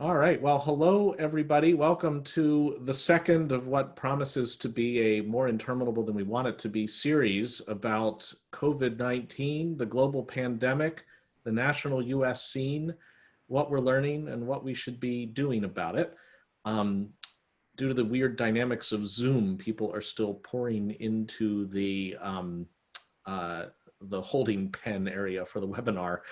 All right. Well, hello, everybody. Welcome to the second of what promises to be a more interminable than we want it to be series about COVID-19, the global pandemic, the national US scene, what we're learning and what we should be doing about it. Um, due to the weird dynamics of Zoom, people are still pouring into the, um, uh, the holding pen area for the webinar.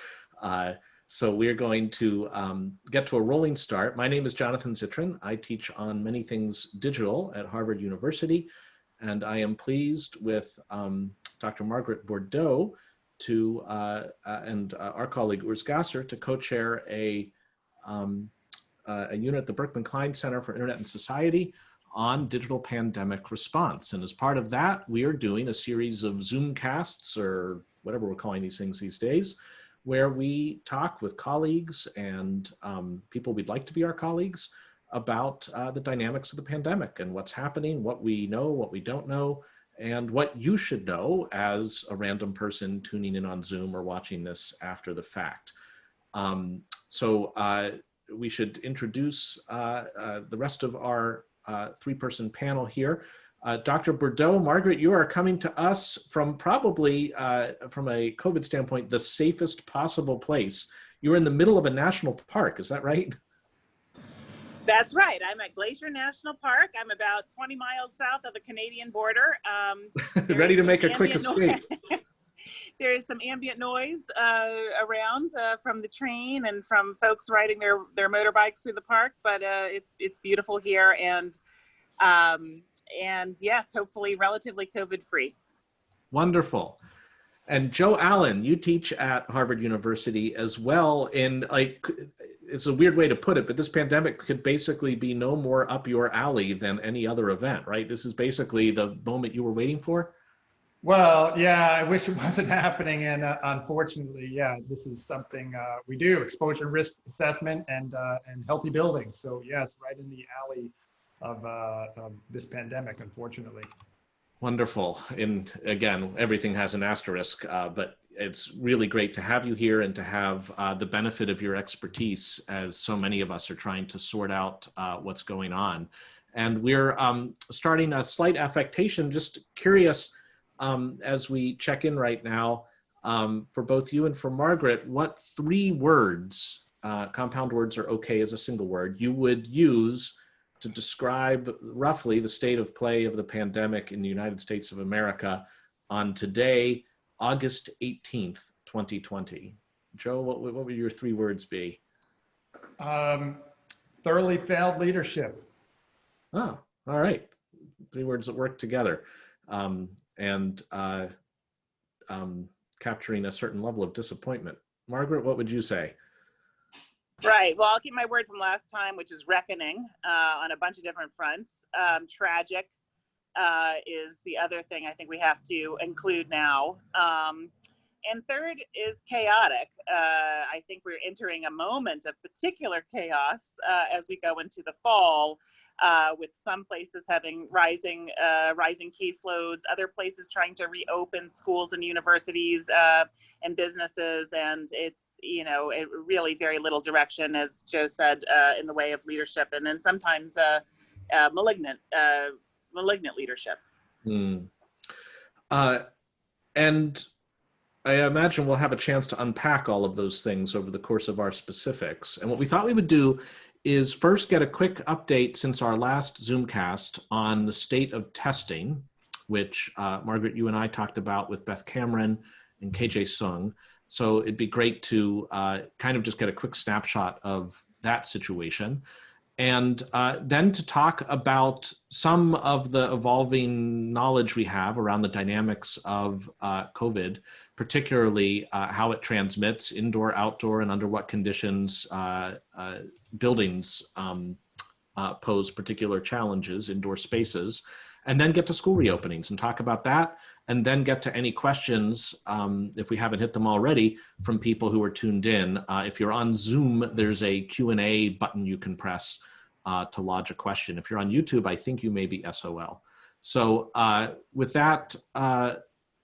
Uh, so we're going to um, get to a rolling start. My name is Jonathan Zittrain. I teach on many things digital at Harvard University, and I am pleased with um, Dr. Margaret Bourdeau to, uh, uh, and uh, our colleague Urs Gasser to co-chair a, um, uh, a unit at the Berkman Klein Center for Internet and Society on digital pandemic response. And as part of that, we are doing a series of Zoom casts or whatever we're calling these things these days, where we talk with colleagues and um, people we'd like to be our colleagues about uh, the dynamics of the pandemic and what's happening, what we know, what we don't know, and what you should know as a random person tuning in on Zoom or watching this after the fact. Um, so uh, we should introduce uh, uh the rest of our uh, three-person panel here. Uh, Dr. Bourdeau, Margaret, you are coming to us from probably, uh, from a COVID standpoint, the safest possible place. You're in the middle of a national park, is that right? That's right. I'm at Glacier National Park. I'm about 20 miles south of the Canadian border. Um, Ready to make a quick escape. there is some ambient noise uh, around uh, from the train and from folks riding their, their motorbikes through the park, but uh, it's, it's beautiful here. And um, and yes, hopefully relatively COVID free. Wonderful. And Joe Allen, you teach at Harvard University as well. In like, it's a weird way to put it, but this pandemic could basically be no more up your alley than any other event, right? This is basically the moment you were waiting for. Well, yeah, I wish it wasn't happening. And uh, unfortunately, yeah, this is something uh, we do exposure risk assessment and, uh, and healthy buildings. So yeah, it's right in the alley of, uh, of this pandemic, unfortunately. Wonderful. And again, everything has an asterisk, uh, but it's really great to have you here and to have uh, the benefit of your expertise as so many of us are trying to sort out uh, what's going on. And we're um, starting a slight affectation, just curious um, as we check in right now um, for both you and for Margaret, what three words, uh, compound words are okay as a single word, you would use to describe roughly the state of play of the pandemic in the United States of America on today, August 18th, 2020. Joe, what, what would your three words be? Um, thoroughly failed leadership. Oh, all right. Three words that work together. Um, and uh, um, capturing a certain level of disappointment. Margaret, what would you say? Right. Well, I'll keep my word from last time, which is reckoning uh, on a bunch of different fronts. Um, tragic uh, is the other thing I think we have to include now. Um, and third is chaotic. Uh, I think we're entering a moment of particular chaos uh, as we go into the fall. Uh, with some places having rising uh, rising caseloads, other places trying to reopen schools and universities uh, and businesses, and it's you know it really very little direction, as Joe said, uh, in the way of leadership, and then sometimes uh, malignant malignant leadership. Mm. and I imagine we'll have a chance to unpack all of those things over the course of our specifics. And what we thought we would do is first get a quick update since our last Zoomcast on the state of testing, which uh, Margaret, you and I talked about with Beth Cameron and KJ Seung. So it'd be great to uh, kind of just get a quick snapshot of that situation. And uh, then to talk about some of the evolving knowledge we have around the dynamics of uh, COVID, particularly uh, how it transmits indoor, outdoor, and under what conditions uh, uh, buildings um, uh, pose particular challenges, indoor spaces, and then get to school reopenings and talk about that, and then get to any questions, um, if we haven't hit them already, from people who are tuned in. Uh, if you're on Zoom, there's a Q&A button you can press uh, to lodge a question. If you're on YouTube, I think you may be SOL. So with that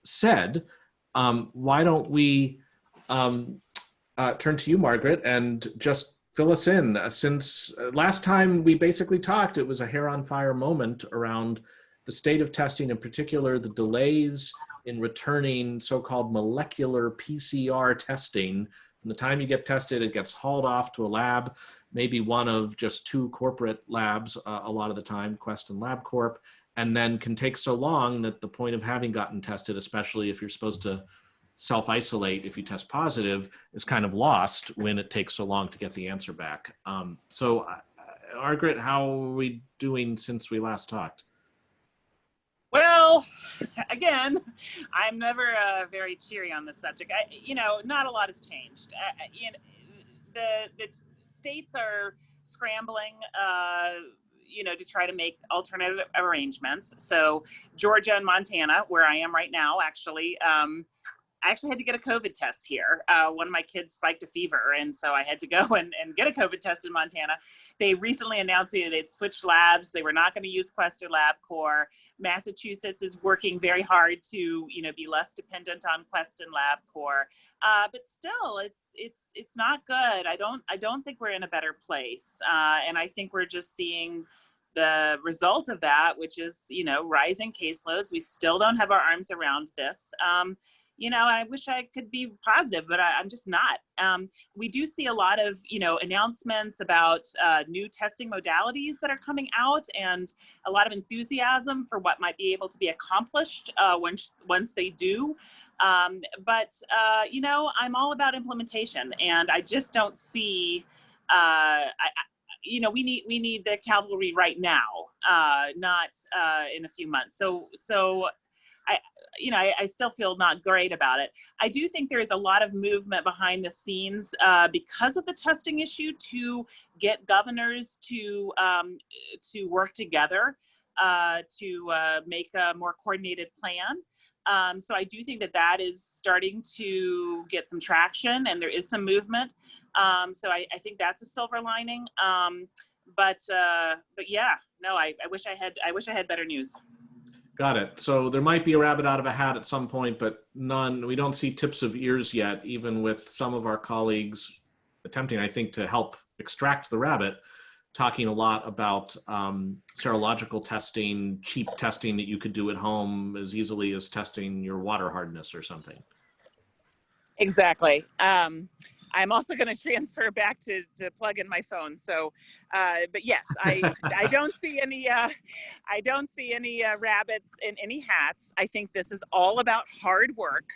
said, um, why don't we um, uh, turn to you, Margaret, and just fill us in. Uh, since uh, last time we basically talked, it was a hair on fire moment around the state of testing, in particular, the delays in returning so-called molecular PCR testing. From the time you get tested, it gets hauled off to a lab, maybe one of just two corporate labs uh, a lot of the time, Quest and LabCorp, and then can take so long that the point of having gotten tested, especially if you're supposed to self-isolate if you test positive, is kind of lost when it takes so long to get the answer back. Um, so, uh, Margaret, how are we doing since we last talked? Well, again, I'm never uh, very cheery on this subject. I, you know, not a lot has changed. Uh, you know, the the states are scrambling. Uh, you know, to try to make alternative arrangements. So Georgia and Montana, where I am right now, actually, um, I actually had to get a COVID test here. Uh, one of my kids spiked a fever, and so I had to go and, and get a COVID test in Montana. They recently announced that they'd switched labs. They were not going to use Quest or LabCorp. Massachusetts is working very hard to, you know, be less dependent on Quest and LabCorp. Uh, but still, it's it's it's not good. I don't I don't think we're in a better place, uh, and I think we're just seeing the result of that, which is you know rising caseloads. We still don't have our arms around this. Um, you know, I wish I could be positive, but I, am just not. Um, we do see a lot of, you know, announcements about uh, new testing modalities that are coming out and a lot of enthusiasm for what might be able to be accomplished uh, once, once they do. Um, but, uh, you know, I'm all about implementation and I just don't see, uh, I, you know, we need we need the cavalry right now, uh, not uh, in a few months. So so I, you know, I, I, still feel not great about it. I do think there is a lot of movement behind the scenes uh, because of the testing issue to get governors to um, to work together uh, to uh, make a more coordinated plan. Um, so I do think that that is starting to get some traction and there is some movement. Um, so I, I, think that's a silver lining. Um, but uh, but yeah, no, I, I wish I had I wish I had better news. Got it. So there might be a rabbit out of a hat at some point, but none, we don't see tips of ears yet, even with some of our colleagues attempting, I think, to help extract the rabbit, talking a lot about um, serological testing, cheap testing that you could do at home as easily as testing your water hardness or something. Exactly. Um, I'm also going to transfer back to, to plug in my phone. So, uh, but yes, I, I don't see any, uh, I don't see any uh, rabbits in any hats. I think this is all about hard work.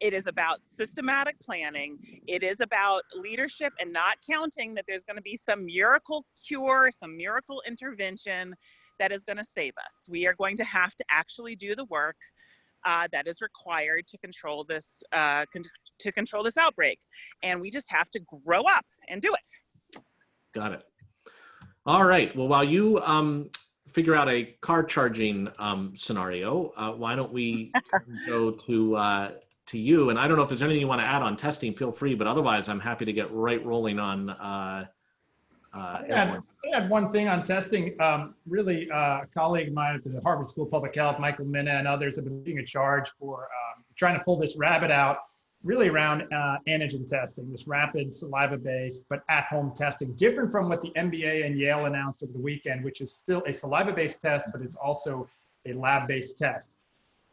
It is about systematic planning. It is about leadership and not counting that there's going to be some miracle cure, some miracle intervention that is going to save us. We are going to have to actually do the work uh, that is required to control this uh, con to control this outbreak. And we just have to grow up and do it. Got it. All right. Well, while you um, figure out a car charging um, scenario, uh, why don't we go to uh, to you? And I don't know if there's anything you want to add on testing. Feel free, but otherwise, I'm happy to get right rolling on. Uh, uh, I add one thing on testing. Um, really, uh, a colleague of mine at the Harvard School of Public Health, Michael Mina, and others have been leading a charge for um, trying to pull this rabbit out really around uh, antigen testing, this rapid saliva-based but at-home testing, different from what the NBA and Yale announced over the weekend, which is still a saliva-based test, but it's also a lab-based test.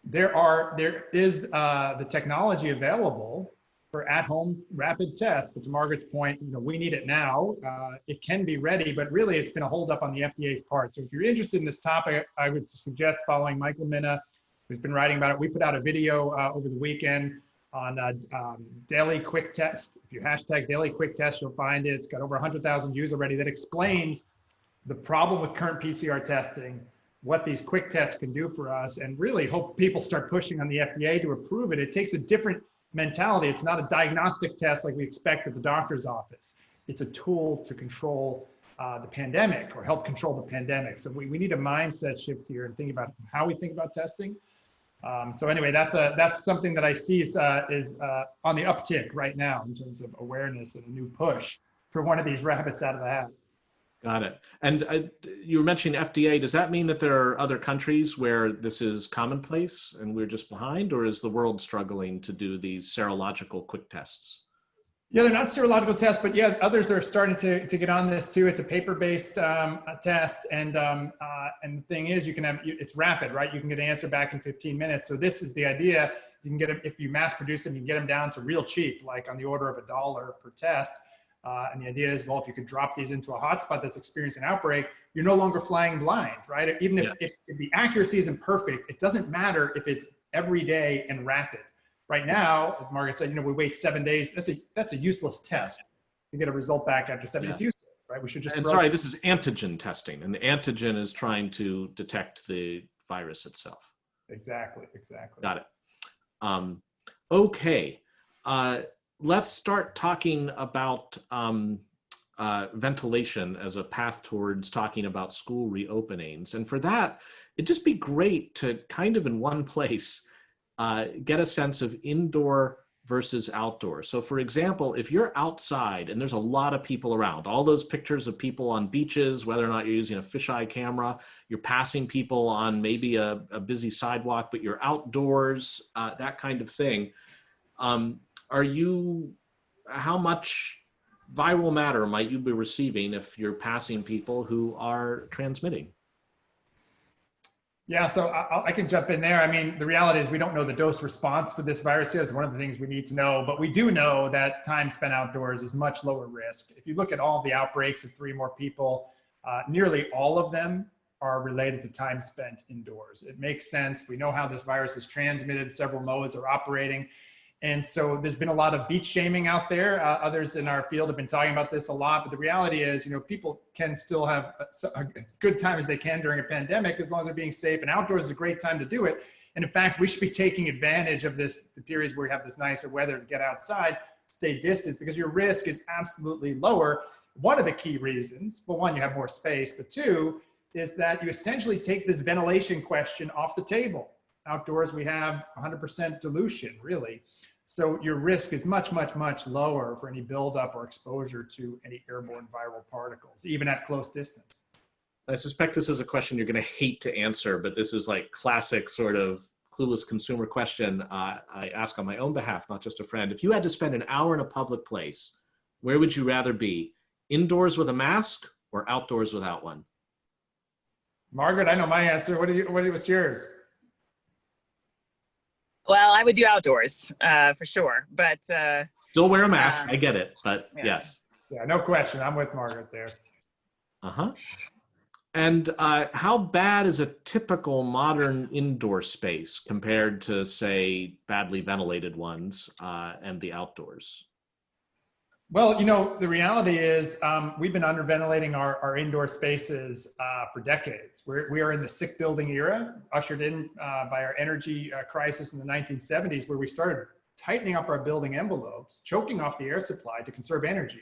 There are there is uh, the technology available for at-home rapid tests, but to Margaret's point, you know, we need it now. Uh, it can be ready, but really it's been a holdup on the FDA's part. So if you're interested in this topic, I would suggest following Michael Mina, who's been writing about it. We put out a video uh, over the weekend on a um, daily quick test. If you hashtag daily quick test, you'll find it. It's got over 100,000 views already that explains the problem with current PCR testing, what these quick tests can do for us, and really hope people start pushing on the FDA to approve it. It takes a different mentality. It's not a diagnostic test like we expect at the doctor's office. It's a tool to control uh, the pandemic or help control the pandemic. So we, we need a mindset shift here and think about how we think about testing um, so anyway, that's a that's something that I see is uh, is uh, on the uptick right now in terms of awareness and a new push for one of these rabbits out of the hat. Got it. And uh, you were mentioning FDA. Does that mean that there are other countries where this is commonplace and we're just behind, or is the world struggling to do these serological quick tests? Yeah, they're not serological tests, but yeah, others are starting to, to get on this too. It's a paper-based um, test, and um, uh, and the thing is, you can have it's rapid, right? You can get an answer back in 15 minutes. So this is the idea. You can get them if you mass produce them, you can get them down to real cheap, like on the order of a dollar per test. Uh, and the idea is, well, if you could drop these into a hotspot that's experiencing an outbreak, you're no longer flying blind, right? Even if, yeah. if, if the accuracy isn't perfect, it doesn't matter if it's every day and rapid Right now, as Margaret said, you know, we wait seven days. That's a that's a useless test to get a result back after seven. Yeah. It's useless, right? We should just. And sorry, this is antigen testing, and the antigen is trying to detect the virus itself. Exactly. Exactly. Got it. Um, okay, uh, let's start talking about um, uh, ventilation as a path towards talking about school reopenings. And for that, it'd just be great to kind of in one place uh, get a sense of indoor versus outdoor. So for example, if you're outside and there's a lot of people around, all those pictures of people on beaches, whether or not you're using a fisheye camera, you're passing people on maybe a, a busy sidewalk, but you're outdoors, uh, that kind of thing. Um, are you, how much viral matter might you be receiving if you're passing people who are transmitting? Yeah, so I, I, can jump in there. I mean, the reality is we don't know the dose response for this virus is one of the things we need to know, but we do know that time spent outdoors is much lower risk. If you look at all the outbreaks of three more people, uh, nearly all of them are related to time spent indoors. It makes sense. We know how this virus is transmitted. Several modes are operating. And so there's been a lot of beach shaming out there. Uh, others in our field have been talking about this a lot, but the reality is, you know, people can still have a, a good time as they can during a pandemic as long as they're being safe and outdoors is a great time to do it. And in fact, we should be taking advantage of this, the periods where we have this nicer weather to get outside, stay distance because your risk is absolutely lower. One of the key reasons, well, one, you have more space, but two, is that you essentially take this ventilation question off the table. Outdoors, we have 100% dilution, really. So your risk is much, much, much lower for any buildup or exposure to any airborne viral particles, even at close distance. I suspect this is a question you're going to hate to answer, but this is like classic sort of clueless consumer question uh, I ask on my own behalf, not just a friend. If you had to spend an hour in a public place, where would you rather be? Indoors with a mask or outdoors without one? Margaret, I know my answer. What do you, what, what's yours? Well, I would do outdoors uh, for sure, but uh, still wear a mask. Um, I get it, but yeah. yes. Yeah, no question. I'm with Margaret there. Uh huh. And uh, how bad is a typical modern indoor space compared to, say, badly ventilated ones uh, and the outdoors? Well, you know, the reality is um, we've been underventilating our, our indoor spaces uh, for decades. We're, we are in the sick building era, ushered in uh, by our energy uh, crisis in the 1970s, where we started tightening up our building envelopes, choking off the air supply to conserve energy.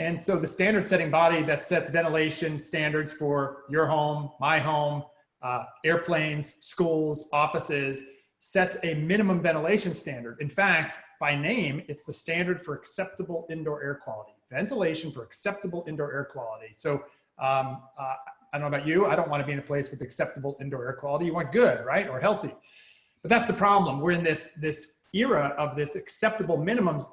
And so the standard setting body that sets ventilation standards for your home, my home, uh, airplanes, schools, offices, sets a minimum ventilation standard. In fact, by name, it's the standard for acceptable indoor air quality, ventilation for acceptable indoor air quality. So um, uh, I don't know about you, I don't want to be in a place with acceptable indoor air quality. You want good, right, or healthy. But that's the problem. We're in this, this era of this acceptable minimums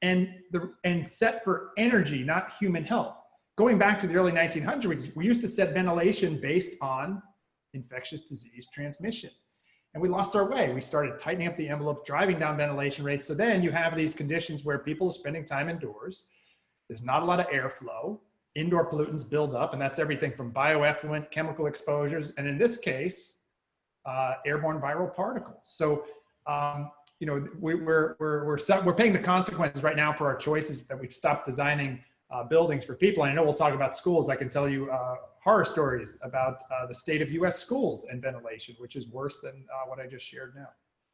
and, the, and set for energy, not human health. Going back to the early 1900s, we used to set ventilation based on infectious disease transmission and we lost our way. We started tightening up the envelope, driving down ventilation rates. So then you have these conditions where people are spending time indoors. There's not a lot of airflow. Indoor pollutants build up, and that's everything from bioeffluent, chemical exposures, and in this case, uh, airborne viral particles. So, um, you know, we, we're, we're, we're, we're paying the consequences right now for our choices that we've stopped designing uh, buildings for people. And I know we'll talk about schools. I can tell you uh, horror stories about uh, the state of U.S. schools and ventilation, which is worse than uh, what I just shared now.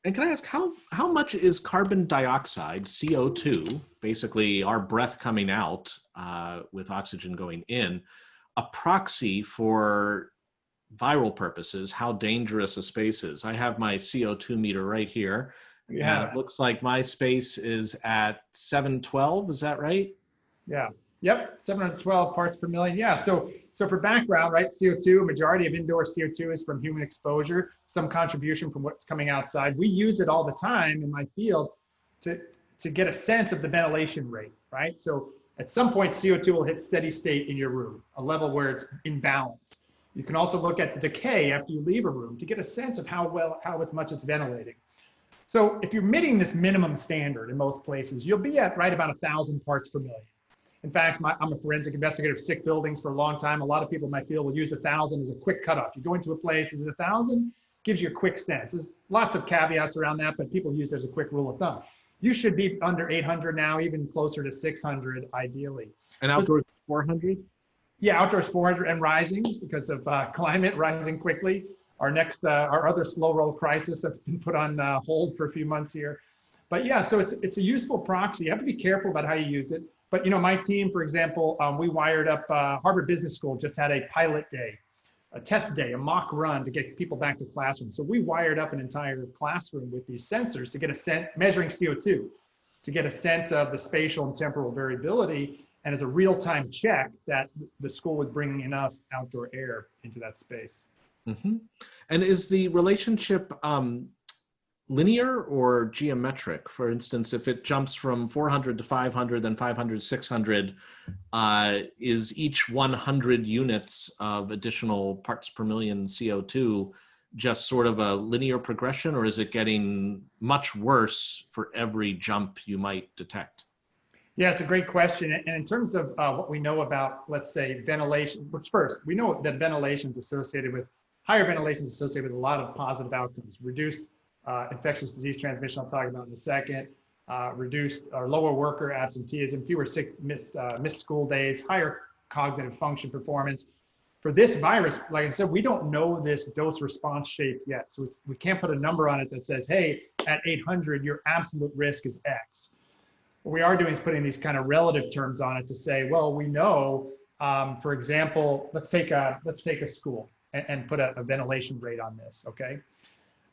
And can I ask how how much is carbon dioxide CO2, basically our breath coming out uh, with oxygen going in, a proxy for viral purposes? How dangerous a space is? I have my CO2 meter right here. Yeah, it looks like my space is at 712. Is that right? Yeah. Yep, 712 parts per million. Yeah, so so for background, right, CO2, majority of indoor CO2 is from human exposure, some contribution from what's coming outside. We use it all the time in my field to to get a sense of the ventilation rate, right? So at some point, CO2 will hit steady state in your room, a level where it's in balance. You can also look at the decay after you leave a room to get a sense of how well, how much it's ventilating. So if you're meeting this minimum standard in most places, you'll be at right about a thousand parts per million. In fact, my, I'm a forensic investigator of sick buildings for a long time. A lot of people in my field will use a thousand as a quick cutoff. You go into a place, is it a thousand? Gives you a quick sense. There's lots of caveats around that, but people use it as a quick rule of thumb. You should be under 800 now, even closer to 600 ideally. And So- outdoors 400? Yeah, outdoors 400 and rising because of uh, climate rising quickly. Our next, uh, our other slow roll crisis that's been put on uh, hold for a few months here. But yeah, so it's it's a useful proxy. You have to be careful about how you use it. But you know, my team, for example, um, we wired up uh, Harvard Business School just had a pilot day, a test day, a mock run to get people back to classrooms. So we wired up an entire classroom with these sensors to get a sense measuring CO2, to get a sense of the spatial and temporal variability and as a real-time check that the school was bringing enough outdoor air into that space. hmm And is the relationship um, linear or geometric? For instance, if it jumps from 400 to 500, then 500, 600, uh, is each 100 units of additional parts per million CO2 just sort of a linear progression, or is it getting much worse for every jump you might detect? Yeah, it's a great question. And in terms of uh, what we know about, let's say, ventilation, which first, we know that ventilation is associated with, higher ventilation is associated with a lot of positive outcomes. Reduced uh, infectious disease transmission, I'll talk about in a second, uh, reduced or lower worker absenteeism, fewer sick, missed, uh, missed school days, higher cognitive function performance. For this virus, like I said, we don't know this dose response shape yet. So we can't put a number on it that says, hey, at 800, your absolute risk is X what we are doing is putting these kind of relative terms on it to say, well, we know, um, for example, let's take a let's take a school and, and put a, a, ventilation rate on this. Okay,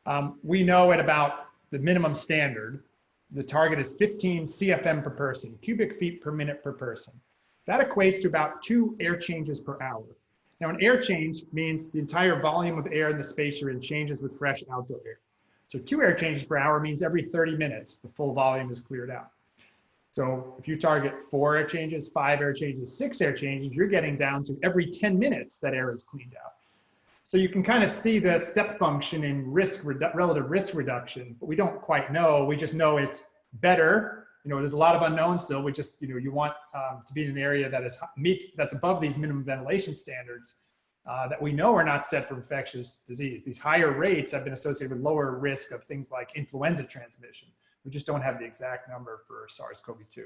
um, we know at about the minimum standard, the target is 15 CFM per person, cubic feet per minute per person. That equates to about two air changes per hour. Now, an air change means the entire volume of air in the space you're in changes with fresh outdoor air. So two air changes per hour means every 30 minutes, the full volume is cleared out. So if you target four air changes, five air changes, six air changes, you're getting down to every 10 minutes that air is cleaned out. So you can kind of see the step function in risk, relative risk reduction, but we don't quite know. We just know it's better. You know, there's a lot of unknowns still. We just, you know, you want um, to be in an area that is meets, that's above these minimum ventilation standards uh, that we know are not set for infectious disease. These higher rates have been associated with lower risk of things like influenza transmission. We just don't have the exact number for SARS-CoV-2.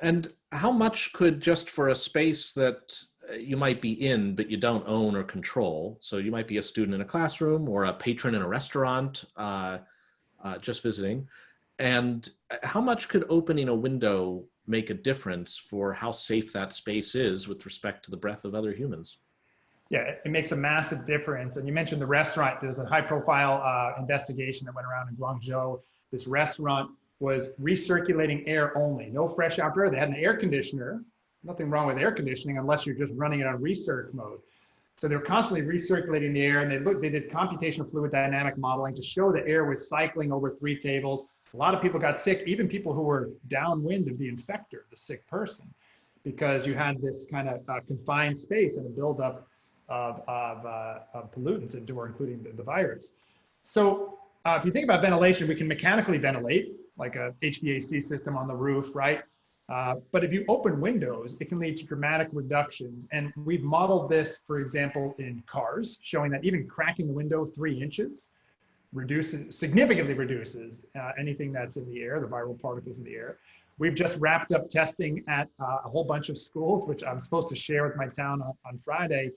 And how much could just for a space that you might be in, but you don't own or control, so you might be a student in a classroom or a patron in a restaurant, uh, uh, just visiting, and uh, how much could opening a window make a difference for how safe that space is with respect to the breath of other humans? Yeah, it makes a massive difference. And you mentioned the restaurant. There's a high profile uh, investigation that went around in Guangzhou this restaurant was recirculating air only, no fresh outdoor. They had an air conditioner, nothing wrong with air conditioning unless you're just running it on recirc mode. So they were constantly recirculating the air and they looked, they did computational fluid dynamic modeling to show the air was cycling over three tables. A lot of people got sick, even people who were downwind of the infector, the sick person, because you had this kind of uh, confined space and a buildup of, of, uh, of pollutants indoor, including the, the virus. So uh, if you think about ventilation, we can mechanically ventilate, like a HVAC system on the roof, right? Uh, but if you open windows, it can lead to dramatic reductions. And we've modeled this, for example, in cars, showing that even cracking the window three inches reduces, significantly reduces uh, anything that's in the air, the viral particles in the air. We've just wrapped up testing at uh, a whole bunch of schools, which I'm supposed to share with my town on, on Friday,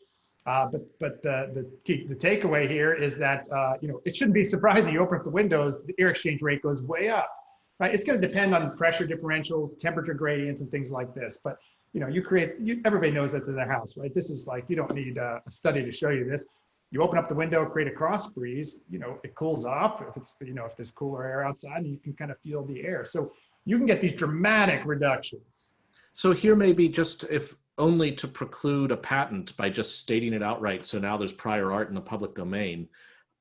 uh, but but the, the, the takeaway here is that uh, you know it shouldn't be surprising. You open up the windows, the air exchange rate goes way up, right? It's going to depend on pressure differentials, temperature gradients, and things like this. But you know, you create. You, everybody knows that to their house, right? This is like you don't need a, a study to show you this. You open up the window, create a cross breeze. You know, it cools off if it's you know if there's cooler air outside, and you can kind of feel the air. So you can get these dramatic reductions. So here maybe just if only to preclude a patent by just stating it outright. So now there's prior art in the public domain.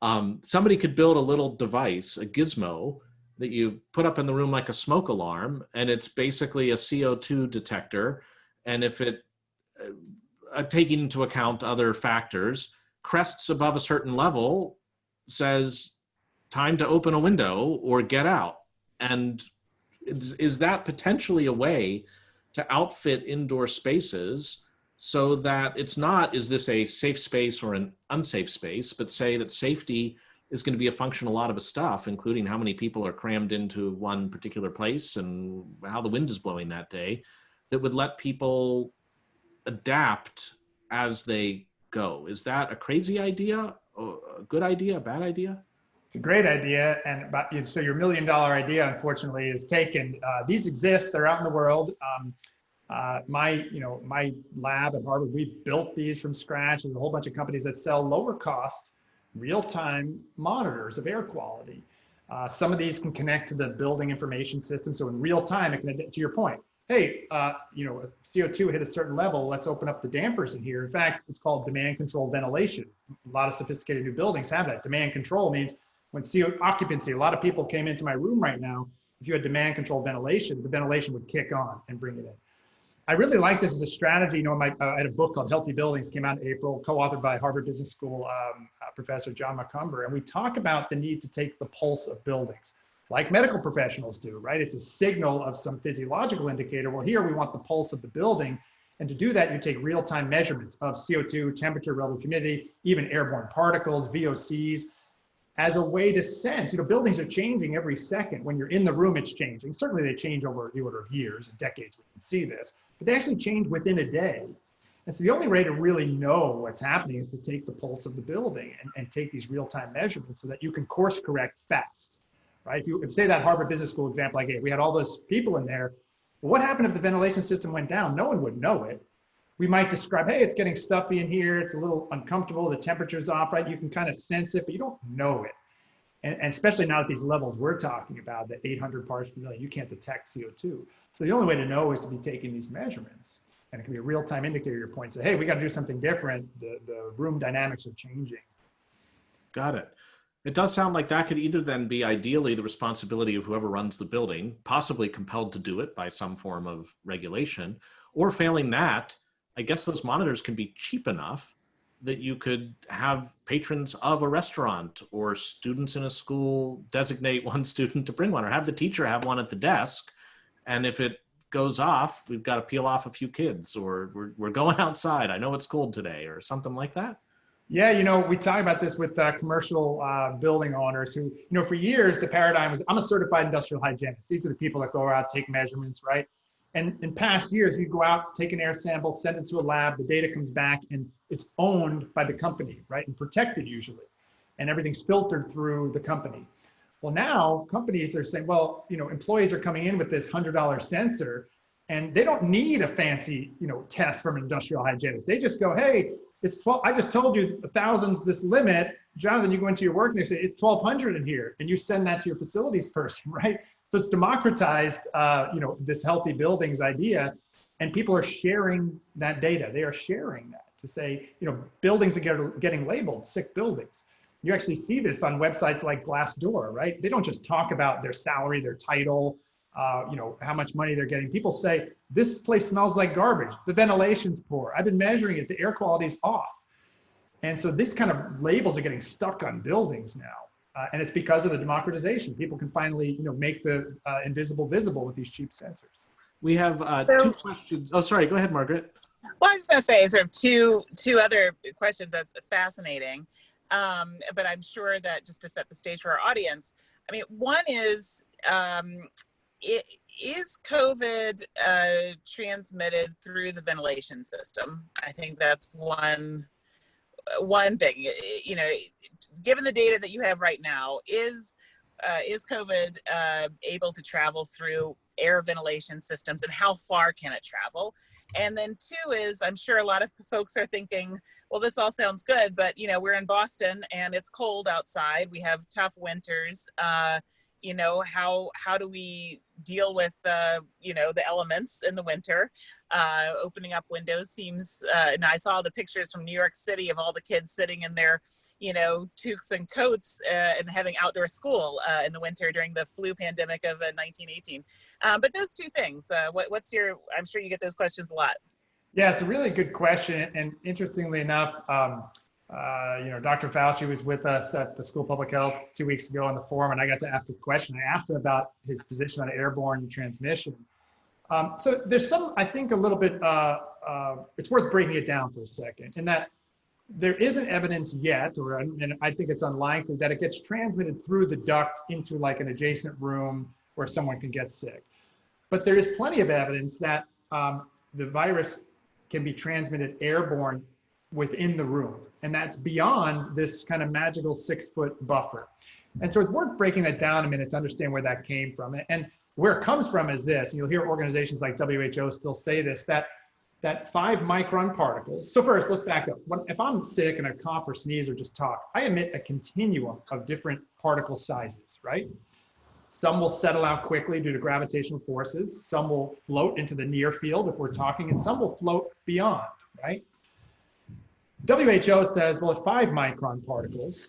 Um, somebody could build a little device, a gizmo, that you put up in the room like a smoke alarm, and it's basically a CO2 detector. And if it, uh, taking into account other factors, crests above a certain level, says time to open a window or get out. And is, is that potentially a way to outfit indoor spaces so that it's not, is this a safe space or an unsafe space, but say that safety is going to be a function of a lot of stuff, including how many people are crammed into one particular place and how the wind is blowing that day, that would let people adapt as they go. Is that a crazy idea, a good idea, a bad idea? It's a great idea, and about, so your million dollar idea, unfortunately, is taken. Uh, these exist; they're out in the world. Um, uh, my, you know, my lab at Harvard, we built these from scratch. There's a whole bunch of companies that sell lower cost, real-time monitors of air quality. Uh, some of these can connect to the building information system. So in real time, it can, to your point, hey, uh, you know, CO2 hit a certain level, let's open up the dampers in here. In fact, it's called demand control ventilation. A lot of sophisticated new buildings have that. Demand control means when CO occupancy, a lot of people came into my room right now, if you had demand control ventilation, the ventilation would kick on and bring it in. I really like this as a strategy. You know, my, uh, I had a book called Healthy Buildings, came out in April, co-authored by Harvard Business School um, uh, professor John Macomber. and we talk about the need to take the pulse of buildings, like medical professionals do, right? It's a signal of some physiological indicator. Well, here we want the pulse of the building, and to do that, you take real-time measurements of CO2, temperature, relative humidity, even airborne particles, VOCs, as a way to sense, you know, buildings are changing every second. When you're in the room, it's changing. Certainly they change over the order of years and decades, we can see this, but they actually change within a day. And so the only way to really know what's happening is to take the pulse of the building and, and take these real-time measurements so that you can course correct fast, right? If you if say that Harvard Business School example I gave, we had all those people in there. Well, what happened if the ventilation system went down? No one would know it. We might describe, hey, it's getting stuffy in here. It's a little uncomfortable. The temperature's off, right? You can kind of sense it, but you don't know it. And, and especially now at these levels we're talking about, the 800 parts per million, you can't detect CO2. So the only way to know is to be taking these measurements. And it can be a real-time indicator your point. Say, hey, we got to do something different. The, the room dynamics are changing. Got it. It does sound like that could either then be ideally the responsibility of whoever runs the building, possibly compelled to do it by some form of regulation, or failing that, I guess those monitors can be cheap enough that you could have patrons of a restaurant or students in a school designate one student to bring one or have the teacher have one at the desk. And if it goes off, we've got to peel off a few kids or we're, we're going outside. I know it's cold today or something like that. Yeah, you know, we talk about this with uh, commercial uh, building owners who, you know, for years the paradigm was I'm a certified industrial hygienist. These are the people that go out, take measurements, right? And in past years, you go out, take an air sample, send it to a lab, the data comes back, and it's owned by the company, right? And protected usually. And everything's filtered through the company. Well, now companies are saying, well, you know, employees are coming in with this $100 sensor and they don't need a fancy, you know, test from an industrial hygienist. They just go, hey, it's 12, I just told you the thousands this limit. Jonathan, you go into your work and they say, it's 1200 in here. And you send that to your facilities person, right? So it's democratized, uh, you know, this healthy buildings idea, and people are sharing that data. They are sharing that to say, you know, buildings are getting labeled sick buildings. You actually see this on websites like Glassdoor, right? They don't just talk about their salary, their title, uh, you know, how much money they're getting. People say, this place smells like garbage. The ventilation's poor. I've been measuring it. The air quality's off. And so these kind of labels are getting stuck on buildings now. Uh, and it's because of the democratization. People can finally, you know, make the uh, invisible visible with these cheap sensors. We have uh, two questions. Oh, sorry. Go ahead, Margaret. Well, I was going to say sort of two two other questions that's fascinating, um, but I'm sure that just to set the stage for our audience. I mean, one is um, it, is COVID uh, transmitted through the ventilation system? I think that's one one thing, you know, given the data that you have right now, is uh, is COVID uh, able to travel through air ventilation systems and how far can it travel? And then two is, I'm sure a lot of folks are thinking, well, this all sounds good, but you know, we're in Boston and it's cold outside. We have tough winters. Uh, you know how how do we deal with uh, you know the elements in the winter uh, opening up windows seems uh, and i saw the pictures from new york city of all the kids sitting in their you know toques and coats uh, and having outdoor school uh, in the winter during the flu pandemic of 1918 um, but those two things uh, what, what's your i'm sure you get those questions a lot yeah it's a really good question and interestingly enough um, uh, you know, Dr. Fauci was with us at the School of Public Health two weeks ago on the forum, and I got to ask a question. I asked him about his position on airborne transmission. Um, so there's some, I think, a little bit. Uh, uh, it's worth breaking it down for a second, in that there isn't evidence yet, or and I think it's unlikely that it gets transmitted through the duct into like an adjacent room where someone can get sick. But there is plenty of evidence that um, the virus can be transmitted airborne within the room. And that's beyond this kind of magical six foot buffer. And so it's worth breaking that down a minute to understand where that came from. And where it comes from is this, and you'll hear organizations like WHO still say this, that that five micron particles. So first, let's back up. When, if I'm sick and I cough or sneeze or just talk, I emit a continuum of different particle sizes, right? Some will settle out quickly due to gravitational forces. Some will float into the near field if we're talking, and some will float beyond, right? WHO says, well, if five micron particles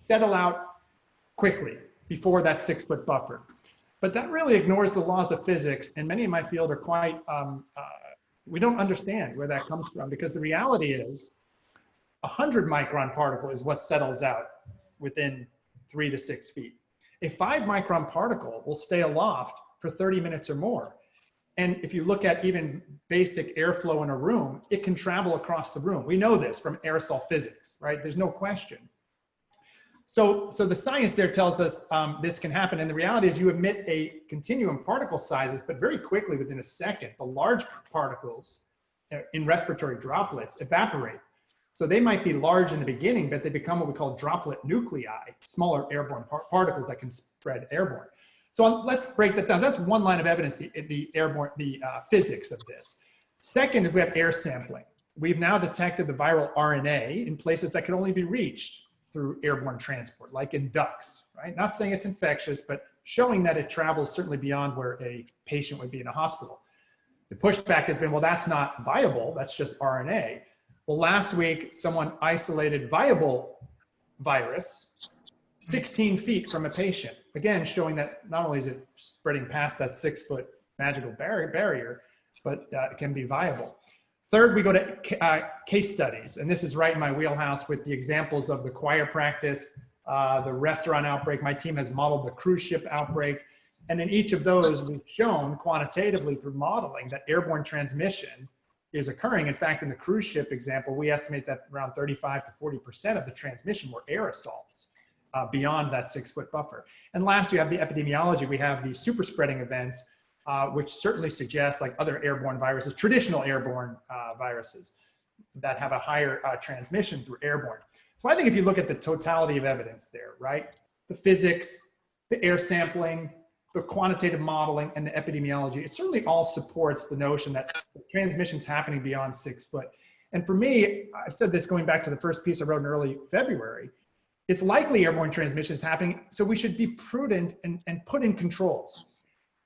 settle out quickly before that six foot buffer. But that really ignores the laws of physics. And many in my field are quite, um, uh, we don't understand where that comes from because the reality is a 100 micron particle is what settles out within three to six feet. A five micron particle will stay aloft for 30 minutes or more. And if you look at even basic airflow in a room, it can travel across the room. We know this from aerosol physics, right? There's no question. So, so the science there tells us um, this can happen. And the reality is you emit a continuum particle sizes, but very quickly within a second, the large particles uh, in respiratory droplets evaporate. So they might be large in the beginning, but they become what we call droplet nuclei, smaller airborne par particles that can spread airborne. So let's break that down. So that's one line of evidence, the, the airborne, the uh, physics of this. Second is we have air sampling. We've now detected the viral RNA in places that can only be reached through airborne transport, like in ducts, right? Not saying it's infectious, but showing that it travels certainly beyond where a patient would be in a hospital. The pushback has been, well, that's not viable. That's just RNA. Well, last week, someone isolated viable virus 16 feet from a patient. Again, showing that not only is it spreading past that six foot magical barrier, barrier but uh, it can be viable. Third, we go to uh, case studies. And this is right in my wheelhouse with the examples of the choir practice, uh, the restaurant outbreak. My team has modeled the cruise ship outbreak. And in each of those, we've shown quantitatively through modeling that airborne transmission is occurring. In fact, in the cruise ship example, we estimate that around 35 to 40% of the transmission were aerosols uh, beyond that six foot buffer. And last, you have the epidemiology. We have the super spreading events, uh, which certainly suggests like other airborne viruses, traditional airborne uh, viruses that have a higher uh, transmission through airborne. So I think if you look at the totality of evidence there, right? The physics, the air sampling, the quantitative modeling and the epidemiology, it certainly all supports the notion that transmission is happening beyond six foot. And for me, I've said this going back to the first piece I wrote in early February, it's likely airborne transmission is happening, so we should be prudent and, and put in controls.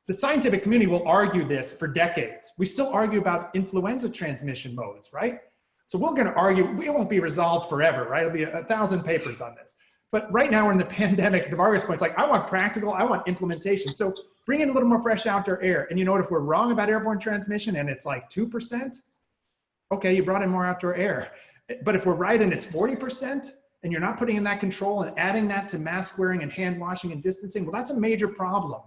The scientific community will argue this for decades. We still argue about influenza transmission modes, right? So we're gonna argue, we won't be resolved forever, right? It'll be a, a thousand papers on this. But right now we're in the pandemic, to Margaret's point, it's like, I want practical, I want implementation. So bring in a little more fresh outdoor air. And you know what, if we're wrong about airborne transmission and it's like 2%, okay, you brought in more outdoor air. But if we're right and it's 40%, and you're not putting in that control and adding that to mask wearing and hand washing and distancing, well, that's a major problem.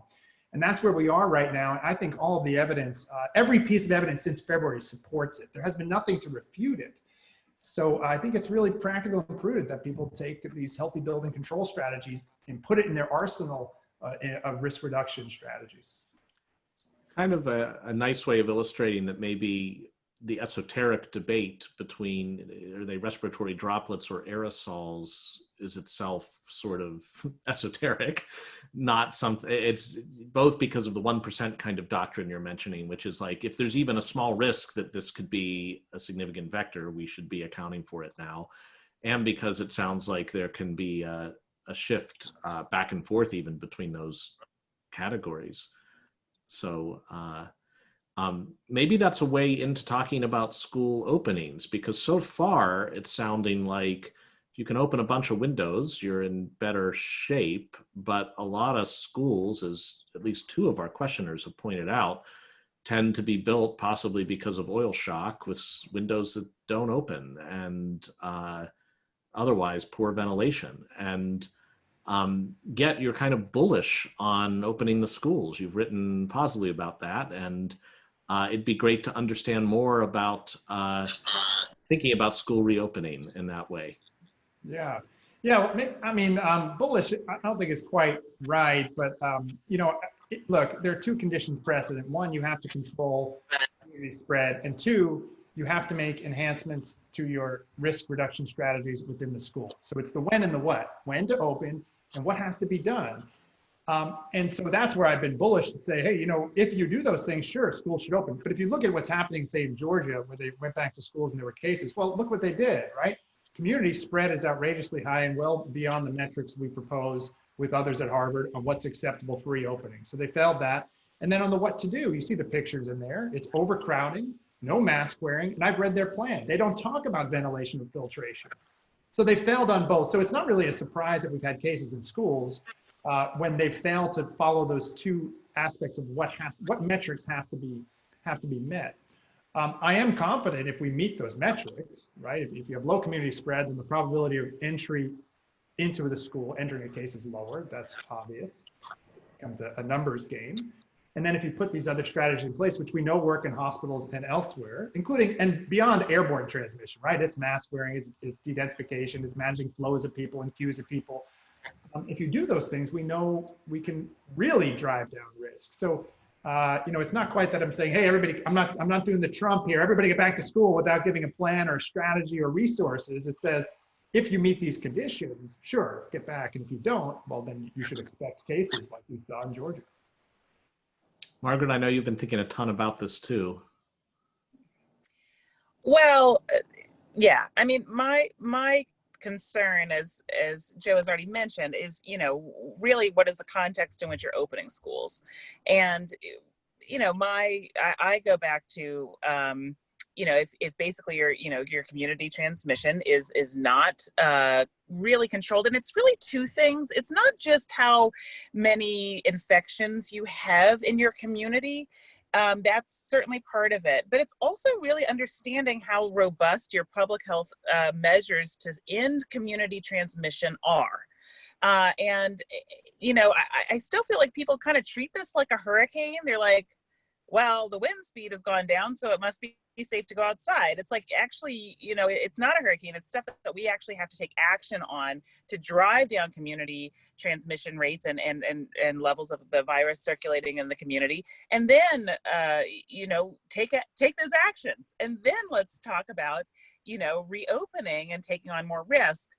And that's where we are right now. And I think all of the evidence, uh, every piece of evidence since February supports it. There has been nothing to refute it. So I think it's really practical and prudent that people take these healthy building control strategies and put it in their arsenal uh, of risk reduction strategies. Kind of a, a nice way of illustrating that maybe the esoteric debate between are they respiratory droplets or aerosols is itself sort of esoteric not something it's both because of the 1% kind of doctrine you're mentioning which is like if there's even a small risk that this could be a significant vector we should be accounting for it now and because it sounds like there can be uh, a shift uh, back and forth even between those categories. So uh, um, maybe that's a way into talking about school openings because so far it's sounding like you can open a bunch of windows, you're in better shape, but a lot of schools, as at least two of our questioners have pointed out, tend to be built possibly because of oil shock with windows that don't open and uh, otherwise poor ventilation. And um, yet you're kind of bullish on opening the schools. You've written positively about that. And uh, it'd be great to understand more about uh, thinking about school reopening in that way. Yeah. Yeah, I mean, um, bullish, I don't think is quite right, but, um, you know, it, look, there are two conditions precedent. One, you have to control community spread, and two, you have to make enhancements to your risk reduction strategies within the school. So it's the when and the what, when to open and what has to be done. Um, and so that's where I've been bullish to say, hey, you know, if you do those things, sure, schools should open. But if you look at what's happening, say in Georgia, where they went back to schools and there were cases, well, look what they did, right? Community spread is outrageously high and well beyond the metrics we propose with others at Harvard on what's acceptable for reopening. So they failed that. And then on the what to do, you see the pictures in there. It's overcrowding, no mask wearing, and I've read their plan. They don't talk about ventilation and filtration. So they failed on both. So it's not really a surprise that we've had cases in schools uh, when they fail to follow those two aspects of what has what metrics have to be have to be met. Um, I am confident if we meet those metrics, right? If, if, you have low community spread, then the probability of entry into the school, entering a case is lower. That's obvious. It becomes a, a numbers game. And then if you put these other strategies in place, which we know work in hospitals and elsewhere, including and beyond airborne transmission, right? It's mask wearing, it's, it's de-densification, it's managing flows of people and queues of people. Um, if you do those things, we know we can really drive down risk. So, uh, you know, it's not quite that I'm saying, hey, everybody, I'm not, I'm not doing the Trump here. Everybody get back to school without giving a plan or strategy or resources. It says, if you meet these conditions, sure, get back. And if you don't, well, then you should expect cases like we saw in Georgia. Margaret, I know you've been thinking a ton about this too. Well, uh, yeah, I mean, my my concern, as as Joe has already mentioned, is you know really what is the context in which you're opening schools, and you know my I, I go back to um, you know, if, if basically your, you know, your community transmission is, is not uh, really controlled, and it's really two things. It's not just how many infections you have in your community, um, that's certainly part of it. But it's also really understanding how robust your public health uh, measures to end community transmission are. Uh, and, eh, you know, I, I still feel like people kind of treat this like a hurricane. They're like, well, the wind speed has gone down, so it must be safe to go outside. It's like actually, you know, it's not a hurricane. It's stuff that we actually have to take action on to drive down community transmission rates and and and, and levels of the virus circulating in the community. And then, uh, you know, take it, take those actions. And then let's talk about, you know, reopening and taking on more risk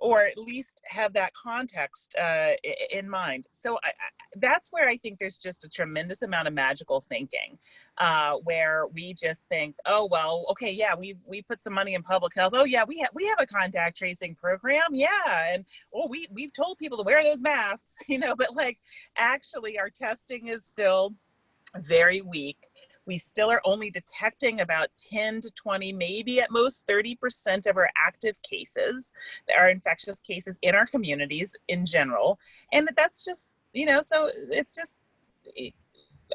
or at least have that context uh, in mind. So I, I, that's where I think there's just a tremendous amount of magical thinking, uh, where we just think, oh well, okay, yeah, we we put some money in public health. Oh yeah, we have we have a contact tracing program, yeah, and oh we we've told people to wear those masks, you know, but like actually our testing is still very weak we still are only detecting about 10 to 20, maybe at most 30% of our active cases, our infectious cases in our communities in general. And that's just, you know, so it's just,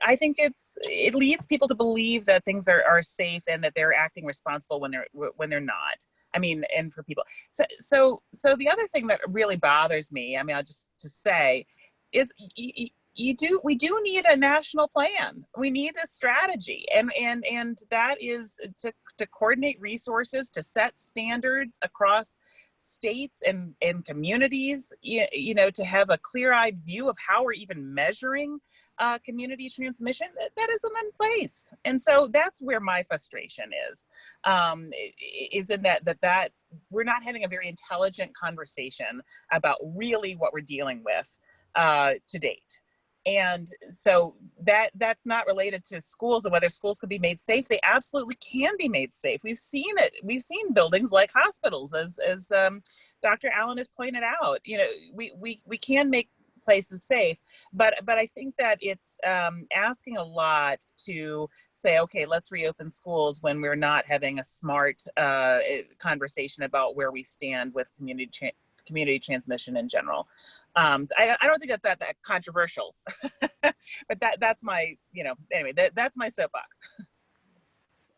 I think it's it leads people to believe that things are, are safe and that they're acting responsible when they're when they're not. I mean, and for people. So so so the other thing that really bothers me, I mean, I'll just to say, is you do we do need a national plan. We need a strategy and and and that is to to coordinate resources to set standards across states and and communities you, you know to have a clear-eyed view of how we're even measuring uh, community transmission that, that isn't in place. And so that's where my frustration is um, is in that that that we're not having a very intelligent conversation about really what we're dealing with uh, to date and so that that's not related to schools and whether schools could be made safe they absolutely can be made safe we've seen it we've seen buildings like hospitals as as um, Dr. Allen has pointed out, you know, we, we, we can make places safe, but, but I think that it's um, asking a lot to say, okay, let's reopen schools when we're not having a smart uh, conversation about where we stand with community, community transmission in general. Um, I, I don't think that's that, that controversial, but that, that's my, you know, anyway, that, that's my soapbox.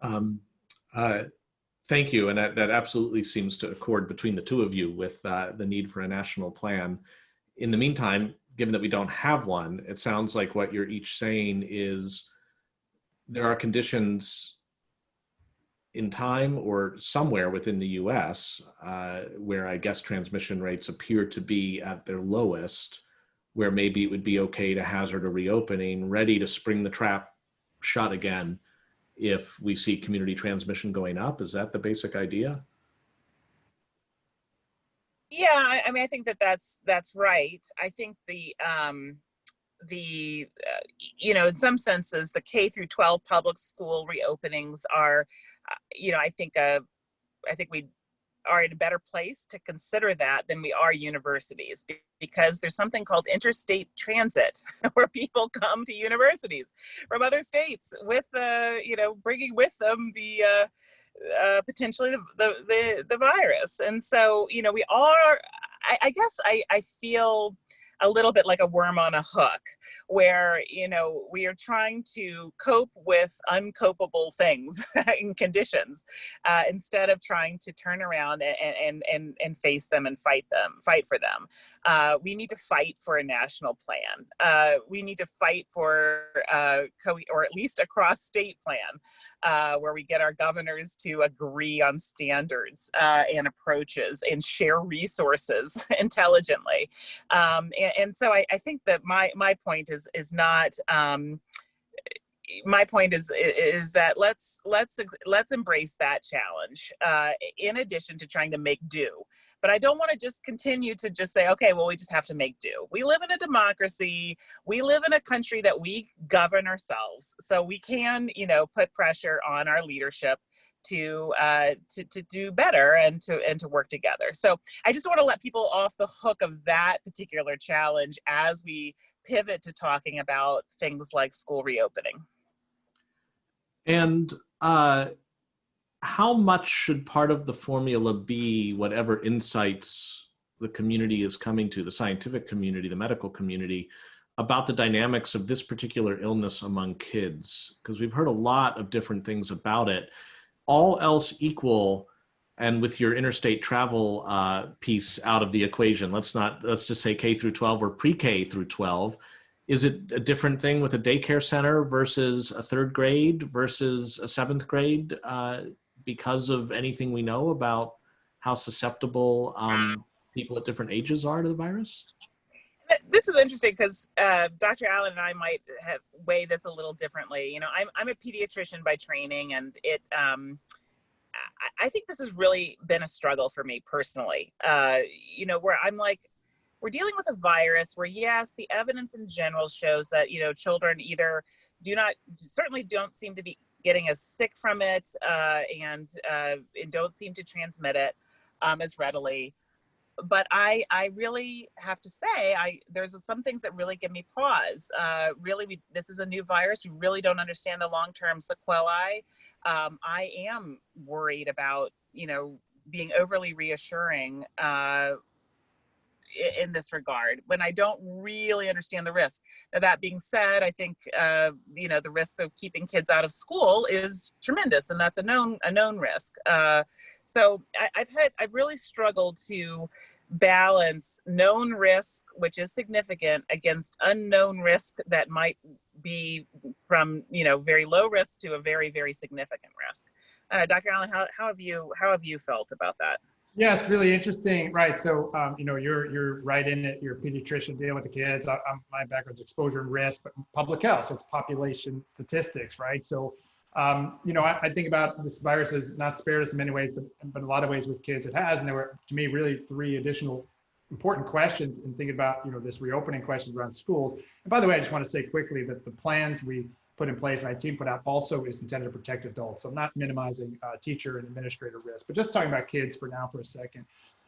Um, uh, thank you. And that, that absolutely seems to accord between the two of you with uh, the need for a national plan. In the meantime, given that we don't have one, it sounds like what you're each saying is there are conditions in time or somewhere within the US uh, where I guess transmission rates appear to be at their lowest, where maybe it would be okay to hazard a reopening, ready to spring the trap shut again if we see community transmission going up. Is that the basic idea? Yeah, I, I mean, I think that that's that's right. I think the um, the uh, you know, in some senses, the K through 12 public school reopenings are, you know, I think uh, I think we are in a better place to consider that than we are universities because there's something called interstate transit where people come to universities from other states with uh, you know bringing with them the uh, uh, potentially the, the, the the virus. And so you know we are I, I guess I, I feel a little bit like a worm on a hook where you know we are trying to cope with uncopable things and conditions uh, instead of trying to turn around and, and and and face them and fight them fight for them uh, we need to fight for a national plan uh, we need to fight for uh, or at least a cross state plan uh, where we get our governors to agree on standards uh, and approaches and share resources intelligently. Um, and, and, so I, I, think that my my point is is not. Um, my point is is that let's let's let's embrace that challenge uh, in addition to trying to make do but I don't want to just continue to just say, okay, well, we just have to make do. We live in a democracy. We live in a country that we govern ourselves. So we can, you know, put pressure on our leadership to uh, to to do better and to and to work together. So I just want to let people off the hook of that particular challenge as we pivot to talking about things like school reopening. And uh, how much should part of the formula be whatever insights the community is coming to, the scientific community, the medical community, about the dynamics of this particular illness among kids? Because we've heard a lot of different things about it. All else equal, and with your interstate travel uh, piece out of the equation, let's not let's just say K through 12 or pre-K through 12. Is it a different thing with a daycare center versus a third grade versus a seventh grade? Uh, because of anything we know about how susceptible um, people at different ages are to the virus? This is interesting because uh, Dr. Allen and I might have weigh this a little differently. You know, I'm, I'm a pediatrician by training, and it. Um, I, think this has really been a struggle for me personally. Uh, you know, where I'm like, we're dealing with a virus where yes, the evidence in general shows that you know children either do not certainly don't seem to be getting as sick from it uh, and, uh, and don't seem to transmit it um, as readily. But I, I really have to say, I there's some things that really give me pause. Uh, really, we, this is a new virus. We really don't understand the long-term sequelae. Um, I am worried about, you know, being overly reassuring uh, in this regard when I don't really understand the risk. Now, that being said, I think uh, you know the risk of keeping kids out of school is tremendous, and that's a known a known risk. Uh, so I, I've had I've really struggled to balance known risk, which is significant, against unknown risk that might be from you know very low risk to a very very significant risk. Uh, Dr. Allen, how, how have you how have you felt about that? Yeah, it's really interesting, right? So, um, you know, you're you're right in it. You're a pediatrician dealing with the kids. I, my background's exposure and risk, but public health. So it's population statistics, right? So, um, you know, I, I, think about this virus has not spared us in many ways, but but a lot of ways with kids it has. And there were, to me, really three additional important questions in thinking about, you know, this reopening questions around schools. And by the way, I just want to say quickly that the plans we put in place, my team put out also is intended to protect adults. So I'm not minimizing uh, teacher and administrator risk, but just talking about kids for now for a second.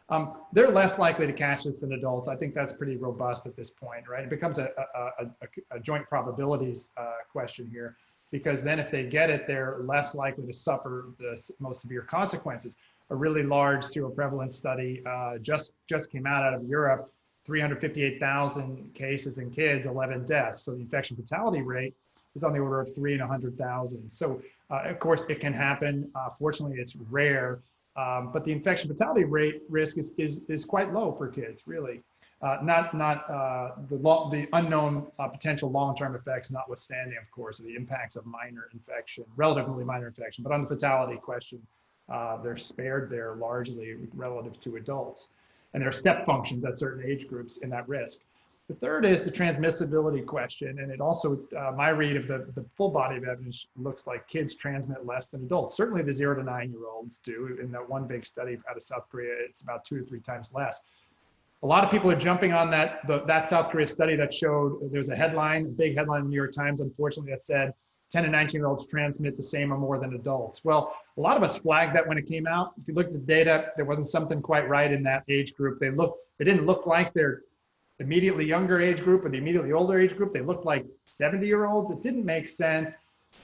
Um, they're less likely to catch this than adults. I think that's pretty robust at this point, right? It becomes a, a, a, a joint probabilities uh, question here, because then if they get it, they're less likely to suffer the most severe consequences. A really large seroprevalence study uh, just just came out out of Europe, 358,000 cases in kids, 11 deaths. So the infection fatality rate is on the order of three in 100,000. So uh, of course it can happen. Uh, fortunately, it's rare. Um, but the infection fatality rate risk is, is, is quite low for kids, really. Uh, not not uh, the, lo- the unknown uh, potential long-term effects notwithstanding, of course, the impacts of minor infection, relatively minor infection. But on the fatality question, uh, they're spared there largely relative to adults. And there are step functions at certain age groups in that risk. The third is the transmissibility question. And it also, uh, my read of the, the full body of evidence looks like kids transmit less than adults. Certainly the zero to nine year olds do. In that one big study out of South Korea, it's about two to three times less. A lot of people are jumping on that, the, that South Korea study that showed there was a headline, a big headline in the New York Times, unfortunately, that said 10 and 19 year olds transmit the same or more than adults. Well, a lot of us flagged that when it came out. If you look at the data, there wasn't something quite right in that age group. They look, they didn't look like they're immediately younger age group or the immediately older age group. They looked like 70 year olds. It didn't make sense.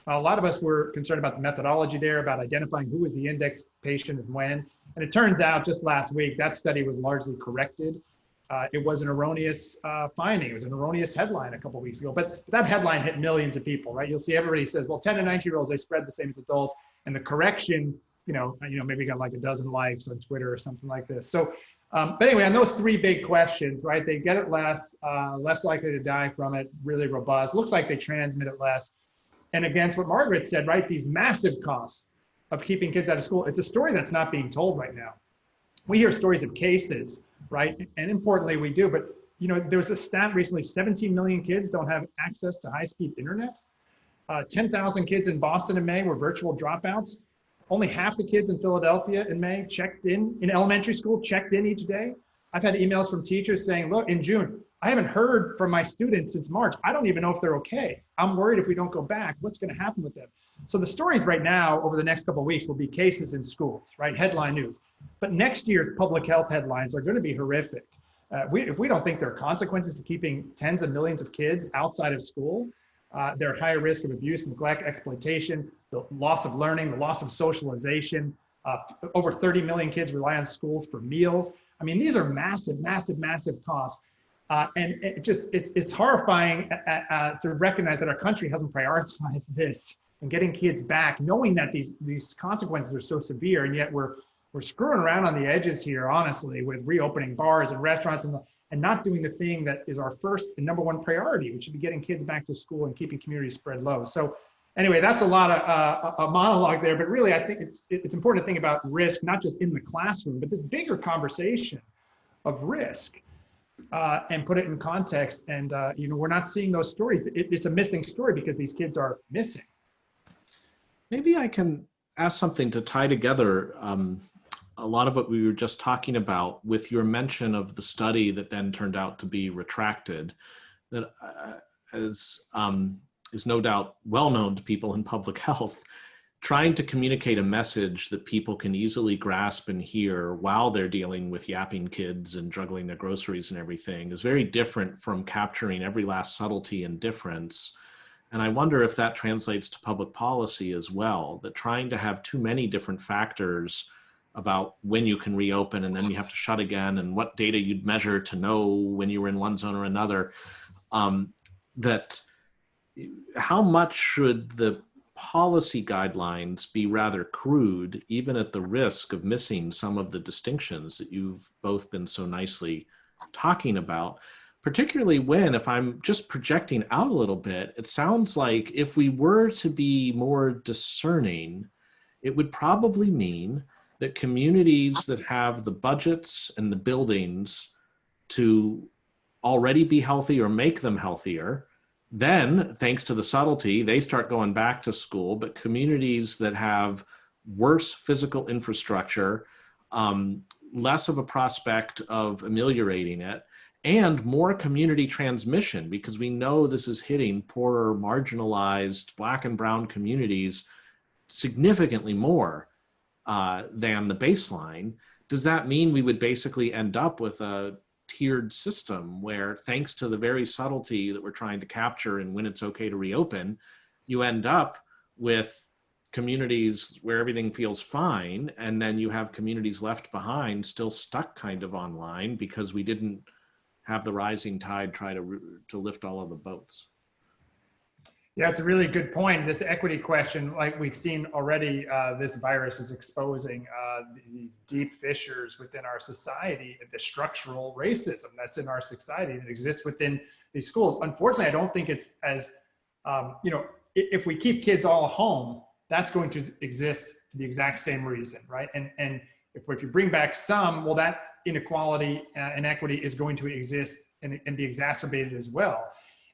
A lot of us were concerned about the methodology there, about identifying who was the index patient and when. And it turns out just last week, that study was largely corrected. Uh, it was an erroneous uh, finding. It was an erroneous headline a couple weeks ago, but that headline hit millions of people, right? You'll see everybody says, well, 10 and 19 year olds, they spread the same as adults. And the correction, you know, you know, maybe got like a dozen likes on Twitter or something like this. So um, but anyway, on those three big questions, right? They get it less, uh, less likely to die from it, really robust. Looks like they transmit it less. And against what Margaret said, right? These massive costs of keeping kids out of school. It's a story that's not being told right now. We hear stories of cases, right? And importantly, we do. But you know, there was a stat recently: 17 million kids don't have access to high-speed internet. Uh, 10,000 kids in Boston in May were virtual dropouts. Only half the kids in Philadelphia in May checked in, in elementary school, checked in each day. I've had emails from teachers saying, look, in June, I haven't heard from my students since March. I don't even know if they're okay. I'm worried if we don't go back, what's going to happen with them? So the stories right now over the next couple of weeks will be cases in schools, right? Headline news. But next year's public health headlines are going to be horrific. Uh, we, if we don't think there are consequences to keeping tens of millions of kids outside of school, uh, they're higher risk of abuse, neglect, exploitation, the loss of learning, the loss of socialization. Uh, over 30 million kids rely on schools for meals. I mean, these are massive, massive, massive costs. Uh, and it just it's it's horrifying uh, uh, to recognize that our country hasn't prioritized this and getting kids back, knowing that these these consequences are so severe, and yet we're we're screwing around on the edges here, honestly, with reopening bars and restaurants and the, and not doing the thing that is our first and number one priority, which should be getting kids back to school and keeping communities spread low. So anyway, that's a lot of uh, a monologue there, but really I think it's, it's important to think about risk, not just in the classroom, but this bigger conversation of risk uh, and put it in context. And, uh, you know, we're not seeing those stories. It, it's a missing story because these kids are missing. Maybe I can ask something to tie together um, a lot of what we were just talking about with your mention of the study that then turned out to be retracted that uh, is, um, is no doubt well known to people in public health trying to communicate a message that people can easily grasp and hear while they're dealing with yapping kids and juggling their groceries and everything is very different from capturing every last subtlety and difference. And I wonder if that translates to public policy as well, that trying to have too many different factors about when you can reopen and then you have to shut again and what data you'd measure to know when you were in one zone or another um, that how much should the policy guidelines be rather crude even at the risk of missing some of the distinctions that you've both been so nicely talking about? Particularly when if i'm just projecting out a little bit it sounds like if we were to be more discerning it would probably mean that communities that have the budgets and the buildings to already be healthy or make them healthier, then thanks to the subtlety, they start going back to school. But communities that have worse physical infrastructure, um, less of a prospect of ameliorating it, and more community transmission because we know this is hitting poorer, marginalized black and brown communities significantly more uh, than the baseline, does that mean we would basically end up with a tiered system where thanks to the very subtlety that we're trying to capture and when it's okay to reopen, you end up with communities where everything feels fine and then you have communities left behind still stuck kind of online because we didn't have the rising tide try to to lift all of the boats yeah it's a really good point this equity question like we've seen already uh, this virus is exposing uh, these deep fissures within our society the structural racism that's in our society that exists within these schools unfortunately i don't think it's as um, you know if we keep kids all home that's going to exist for the exact same reason, right? And, and if, if you bring back some, well, that inequality uh, inequity is going to exist and, and be exacerbated as well.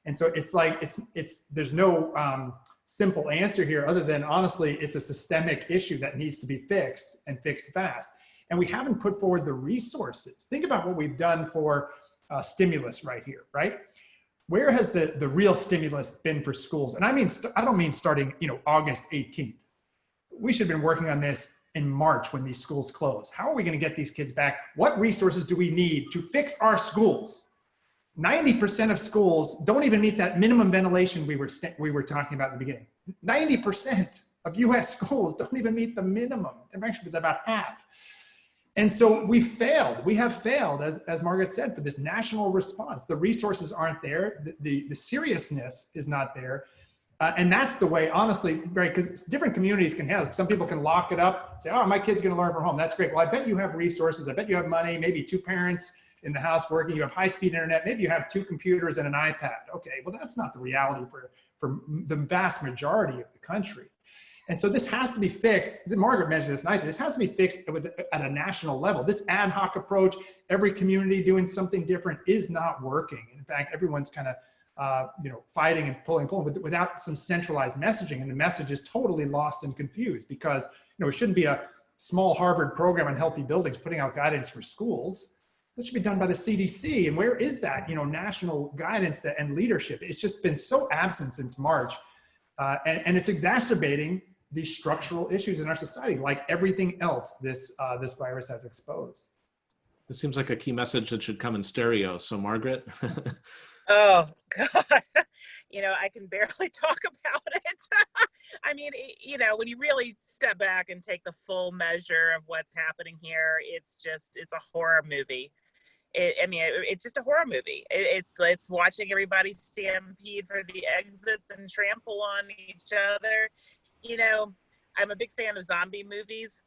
And so it's like, it's, it's, there's no um, simple answer here other than honestly, it's a systemic issue that needs to be fixed and fixed fast. And we haven't put forward the resources. Think about what we've done for uh, stimulus right here, right? where has the, the real stimulus been for schools? And I mean, I don't mean starting, you know, August 18th. We should have been working on this in March when these schools close. How are we going to get these kids back? What resources do we need to fix our schools? 90% of schools don't even meet that minimum ventilation we were, we were talking about in the beginning. 90% of US schools don't even meet the minimum. They're actually about half. And so we failed. We have failed, as, as Margaret said, for this national response. The resources aren't there. The, the, the seriousness is not there. Uh, and that's the way, honestly, right, because different communities can have, some people can lock it up, say, oh, my kid's gonna learn from home. That's great. Well, I bet you have resources. I bet you have money, maybe two parents in the house working, you have high-speed internet, maybe you have two computers and an iPad. Okay, well, that's not the reality for, for the vast majority of the country. And so this has to be fixed. Margaret mentioned this nicely. This has to be fixed at a national level. This ad hoc approach, every community doing something different is not working. In fact, everyone's kind of uh, you know, fighting and pulling pulling without some centralized messaging. And the message is totally lost and confused because, you know, it shouldn't be a small Harvard program on healthy buildings putting out guidance for schools. This should be done by the CDC. And where is that, you know, national guidance that, and leadership? It's just been so absent since March. Uh, and, and it's exacerbating these structural issues in our society, like everything else this, uh, this virus has exposed. It seems like a key message that should come in stereo. So Margaret. oh God. you know, I can barely talk about it. I mean, you know, when you really step back and take the full measure of what's happening here, it's just, it's a horror movie. It, I mean, it, it's just a horror movie. It, it's it's watching everybody stampede for the exits and trample on each other you know, I'm a big fan of zombie movies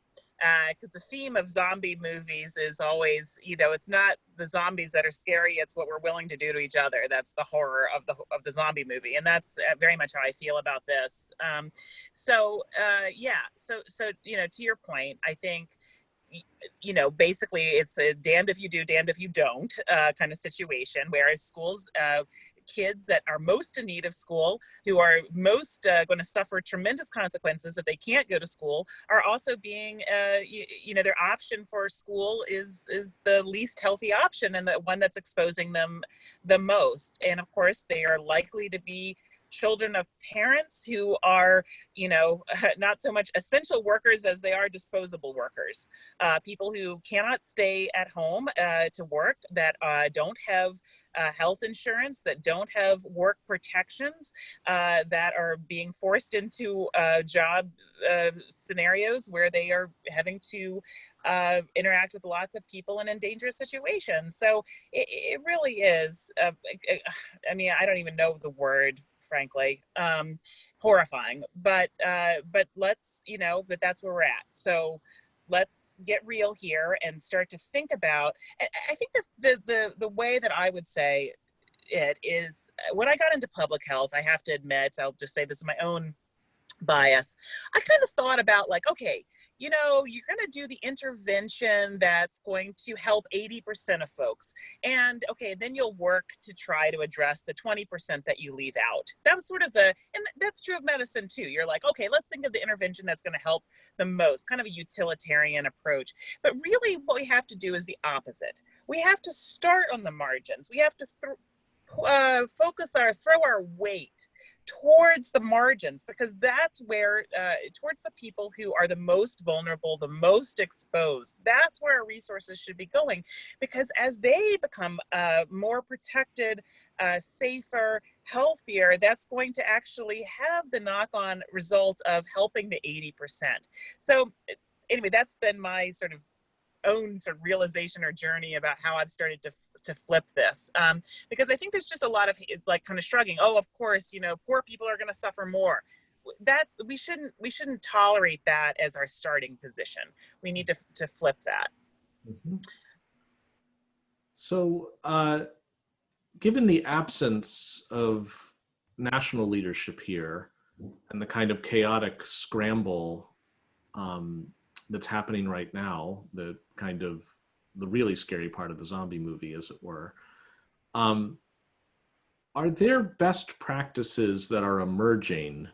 because uh, the theme of zombie movies is always, you know, it's not the zombies that are scary; it's what we're willing to do to each other. That's the horror of the of the zombie movie, and that's uh, very much how I feel about this. Um, so, uh, yeah, so so you know, to your point, I think you know, basically it's a damned if you do, damned if you don't uh, kind of situation. Whereas schools, uh, kids that are most in need of school, who are most uh, going to suffer tremendous consequences if they can't go to school, are also being, uh, you, you, know, their option for school is is the least healthy option and the one that's exposing them the most. And of course, they are likely to be children of parents who are, you know, not so much essential workers as they are disposable workers. Uh, people who cannot stay at home uh, to work, that uh, don't have uh, health insurance, that don't have work protections, uh, that are being forced into uh, job scenarios where they are having to uh, interact with lots of people and in dangerous situations. So it, it really is, uh, I mean, I don't even know the word, frankly, um, horrifying, but, uh, but let's, you know, but that's where we're at. So let's get real here and start to think about i think that the the the way that i would say it is uh, when i got into public health i have to admit i'll just say this is my own bias i kind of thought about like okay you know, you're going to do the intervention that's going to help 80% of folks. And okay, then you'll work to try to address the 20% that you leave out. That was sort of the, and that's true of medicine too. You're like, okay, let's think of the intervention that's going to help the most, kind of a utilitarian approach. But really, what we have to do is the opposite. We have to start on the margins. We have to uh, focus our, throw our weight towards the margins because that's where uh, towards the people who are the most vulnerable the most exposed that's where our resources should be going because as they become uh, more protected uh, safer healthier that's going to actually have the knock-on result of helping the 80% so anyway that's been my sort of own sort of realization or journey about how I've started to to flip this um, because I think there's just a lot of like kind of shrugging. Oh, of course, you know, poor people are going to suffer more. That's we shouldn't we shouldn't tolerate that as our starting position. We need to to flip that. Mm -hmm. So, uh, given the absence of national leadership here and the kind of chaotic scramble um, that's happening right now, the kind of the really scary part of the zombie movie, as it were. Um, are there best practices that are emerging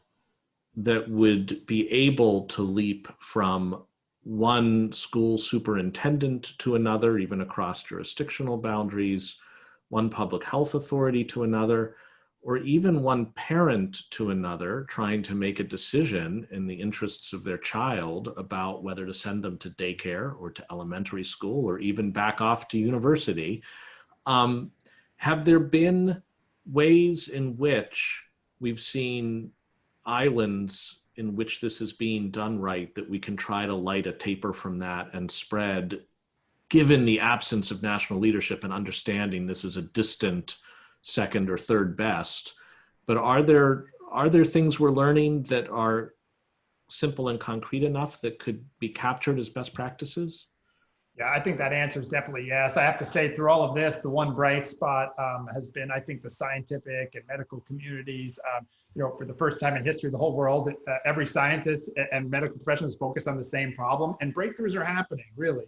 that would be able to leap from one school superintendent to another, even across jurisdictional boundaries, one public health authority to another, or even one parent to another trying to make a decision in the interests of their child about whether to send them to daycare or to elementary school or even back off to university. Um, have there been ways in which we've seen islands in which this is being done right that we can try to light a taper from that and spread given the absence of national leadership and understanding this is a distant second or third best. But are there are there things we're learning that are simple and concrete enough that could be captured as best practices? Yeah, I think that answer is definitely yes. I have to say, through all of this, the one bright spot um, has been, I think, the scientific and medical communities. Um, you know, for the first time in history the whole world, uh, every scientist and medical professional is focused on the same problem, and breakthroughs are happening, really.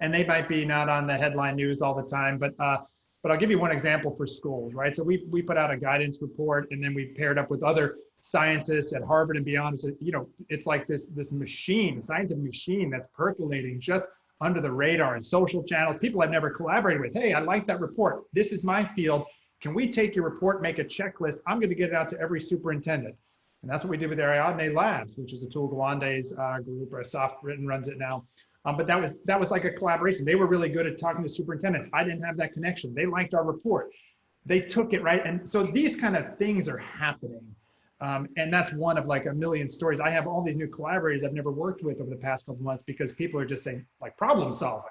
And they might be not on the headline news all the time, but uh, but I'll give you one example for schools, right? So we, we put out a guidance report and then we paired up with other scientists at Harvard and beyond. It's, you know, it's like this, this machine, scientific machine that's percolating just under the radar and social channels. People I've never collaborated with. Hey, I like that report. This is my field. Can we take your report, make a checklist? I'm going to get it out to every superintendent. And that's what we did with Ariadne Labs, which is Atul Gawande's uh, group, Asaf Bitton runs it now. Um, but that was that was like a collaboration. They were really good at talking to superintendents. I didn't have that connection. They liked our report. They took it right, and so these kind of things are happening. Um, and that's one of like a million stories. I have all these new collaborators I've never worked with over the past couple months because people are just saying like problem solving.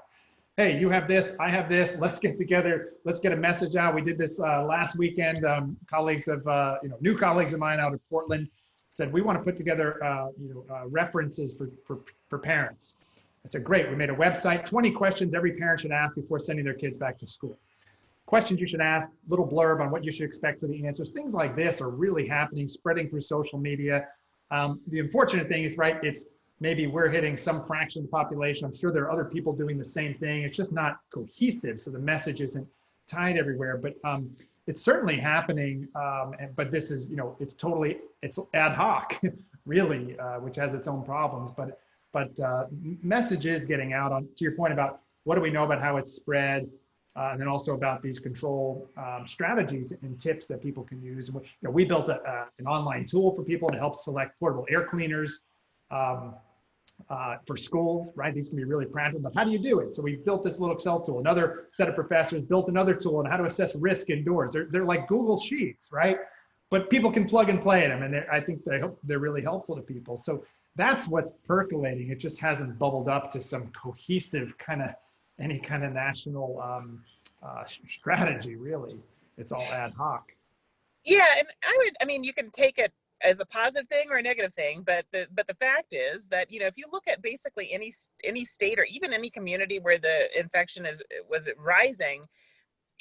Hey, you have this, I have this. Let's get together. Let's get a message out. We did this uh, last weekend. Um, colleagues of uh, you know new colleagues of mine out of Portland said we want to put together uh, you know uh, references for, for for parents I said, great, we made a website, 20 questions every parent should ask before sending their kids back to school. Questions you should ask, little blurb on what you should expect for the answers. Things like this are really happening, spreading through social media. Um, the unfortunate thing is, right, it's maybe we're hitting some fraction of the population. I'm sure there are other people doing the same thing. It's just not cohesive, so the message isn't tied everywhere. But um, it's certainly happening. Um, and, but this is, you know, it's totally, it's ad hoc, really, uh, which has its own problems. But but uh, message is getting out on to your point about what do we know about how it's spread, uh, and then also about these control um, strategies and tips that people can use. And we, you know, we built a, an online tool for people to help select portable air cleaners um, uh, for schools, right? These can be really practical, but how do you do it? So we built this little Excel tool. Another set of professors built another tool on how to assess risk indoors. They're, they're like Google Sheets, right? But people can plug and play in them, and I think they they're really helpful to people. So that's what's percolating. It just hasn't bubbled up to some cohesive kind of any kind of national um, uh, strategy. Really, it's all ad hoc. Yeah, and I would. I mean, you can take it as a positive thing or a negative thing, but the but the fact is that you know if you look at basically any any state or even any community where the infection is was rising,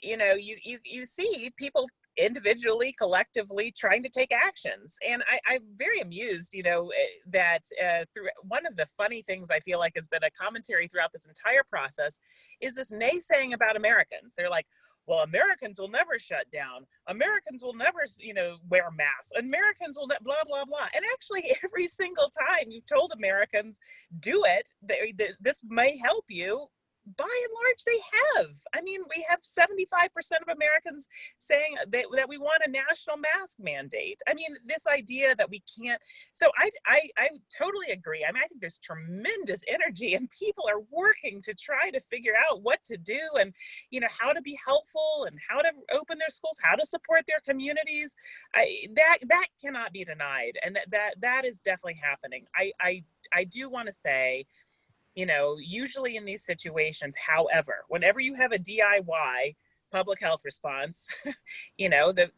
you know you you you see people individually, collectively trying to take actions. And I, am very amused, you know, eh, that uh, through one of the funny things I feel like has been a commentary throughout this entire process is this naysaying about Americans. They're like, well, Americans will never shut down. Americans will never, you know, wear masks. Americans will blah, blah, blah. And actually every single time you've told Americans, do it, they, they, this may help you, by and large, they have. I mean, we have 75% of Americans saying that, that we want a national mask mandate. I mean, this idea that we can't. So I, I, I totally agree. I mean, I think there's tremendous energy and people are working to try to figure out what to do and, you know, how to be helpful and how to open their schools, how to support their communities. I, that, that cannot be denied. And that, that, that is definitely happening. I, I, I do want to say, you know, usually in these situations, however, whenever you have a DIY public health response, you know, the,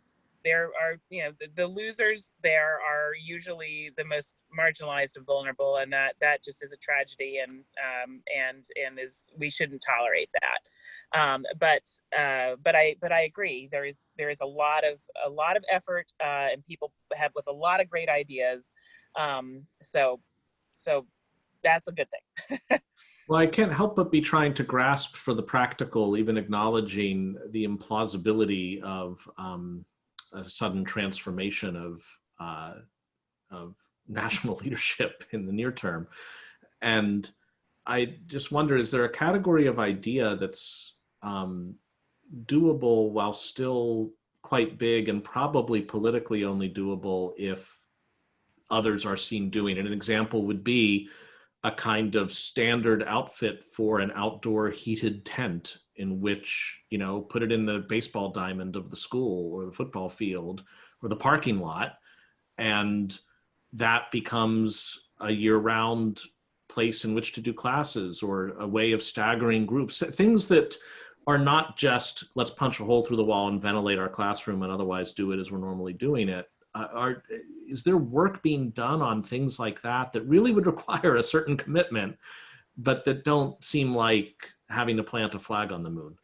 there are, you know, the, the losers there are usually the most marginalized and vulnerable. And that, that just is a tragedy and, um, and, and is, we shouldn't tolerate that. Um, but, uh, but I, but I agree. There is, there is a lot of, a lot of effort uh, and people have with a lot of great ideas. Um, so, so that's a good thing. well, I can't help but be trying to grasp for the practical, even acknowledging the implausibility of um, a sudden transformation of uh, of national leadership in the near term. And I just wonder, is there a category of idea that's um, doable while still quite big and probably politically only doable if others are seen doing it? An example would be a kind of standard outfit for an outdoor heated tent in which, you know, put it in the baseball diamond of the school or the football field or the parking lot. And that becomes a year round place in which to do classes or a way of staggering groups, things that are not just let's punch a hole through the wall and ventilate our classroom and otherwise do it as we're normally doing it. Uh, are is there work being done on things like that that really would require a certain commitment, but that don't seem like having to plant a flag on the moon?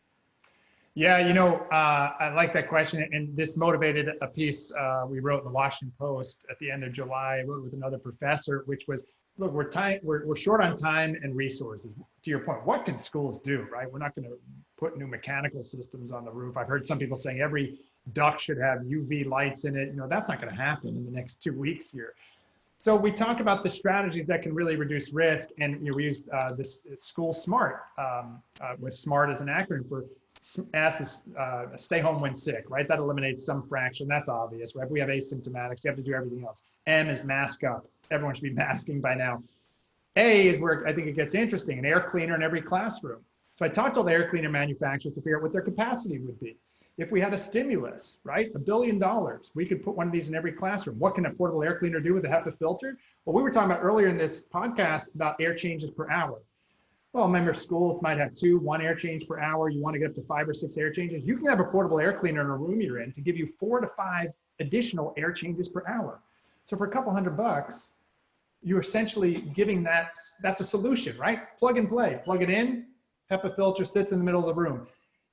Yeah, you know, uh, I like that question, and this motivated a piece uh, we wrote in the Washington Post at the end of July. I wrote with another professor, which was, look, we're time, we're, we're short on time and resources. To your point, what can schools do, right? We're not going to put new mechanical systems on the roof. I've heard some people saying every duct should have UV lights in it. You know, that's not going to happen in the next two weeks here. So we talk about the strategies that can really reduce risk, and you know, we use uh, this school smart um, uh, with SMART as an acronym for S uh, stay home when sick, right? That eliminates some fraction. That's obvious, right? We have asymptomatics. You have to do everything else. M is mask up. Everyone should be masking by now. A is where I think it gets interesting, an air cleaner in every classroom. So I talked to all the air cleaner manufacturers to figure out what their capacity would be if we had a stimulus, right, a billion dollars, we could put one of these in every classroom. What can a portable air cleaner do with a HEPA filter? Well, we were talking about earlier in this podcast about air changes per hour. Well, remember schools might have two, one air change per hour. You want to get up to five or six air changes. You can have a portable air cleaner in a room you're in to give you four to five additional air changes per hour. So for a couple hundred bucks, you're essentially giving that, that's a solution, right? Plug and play, plug it in, HEPA filter sits in the middle of the room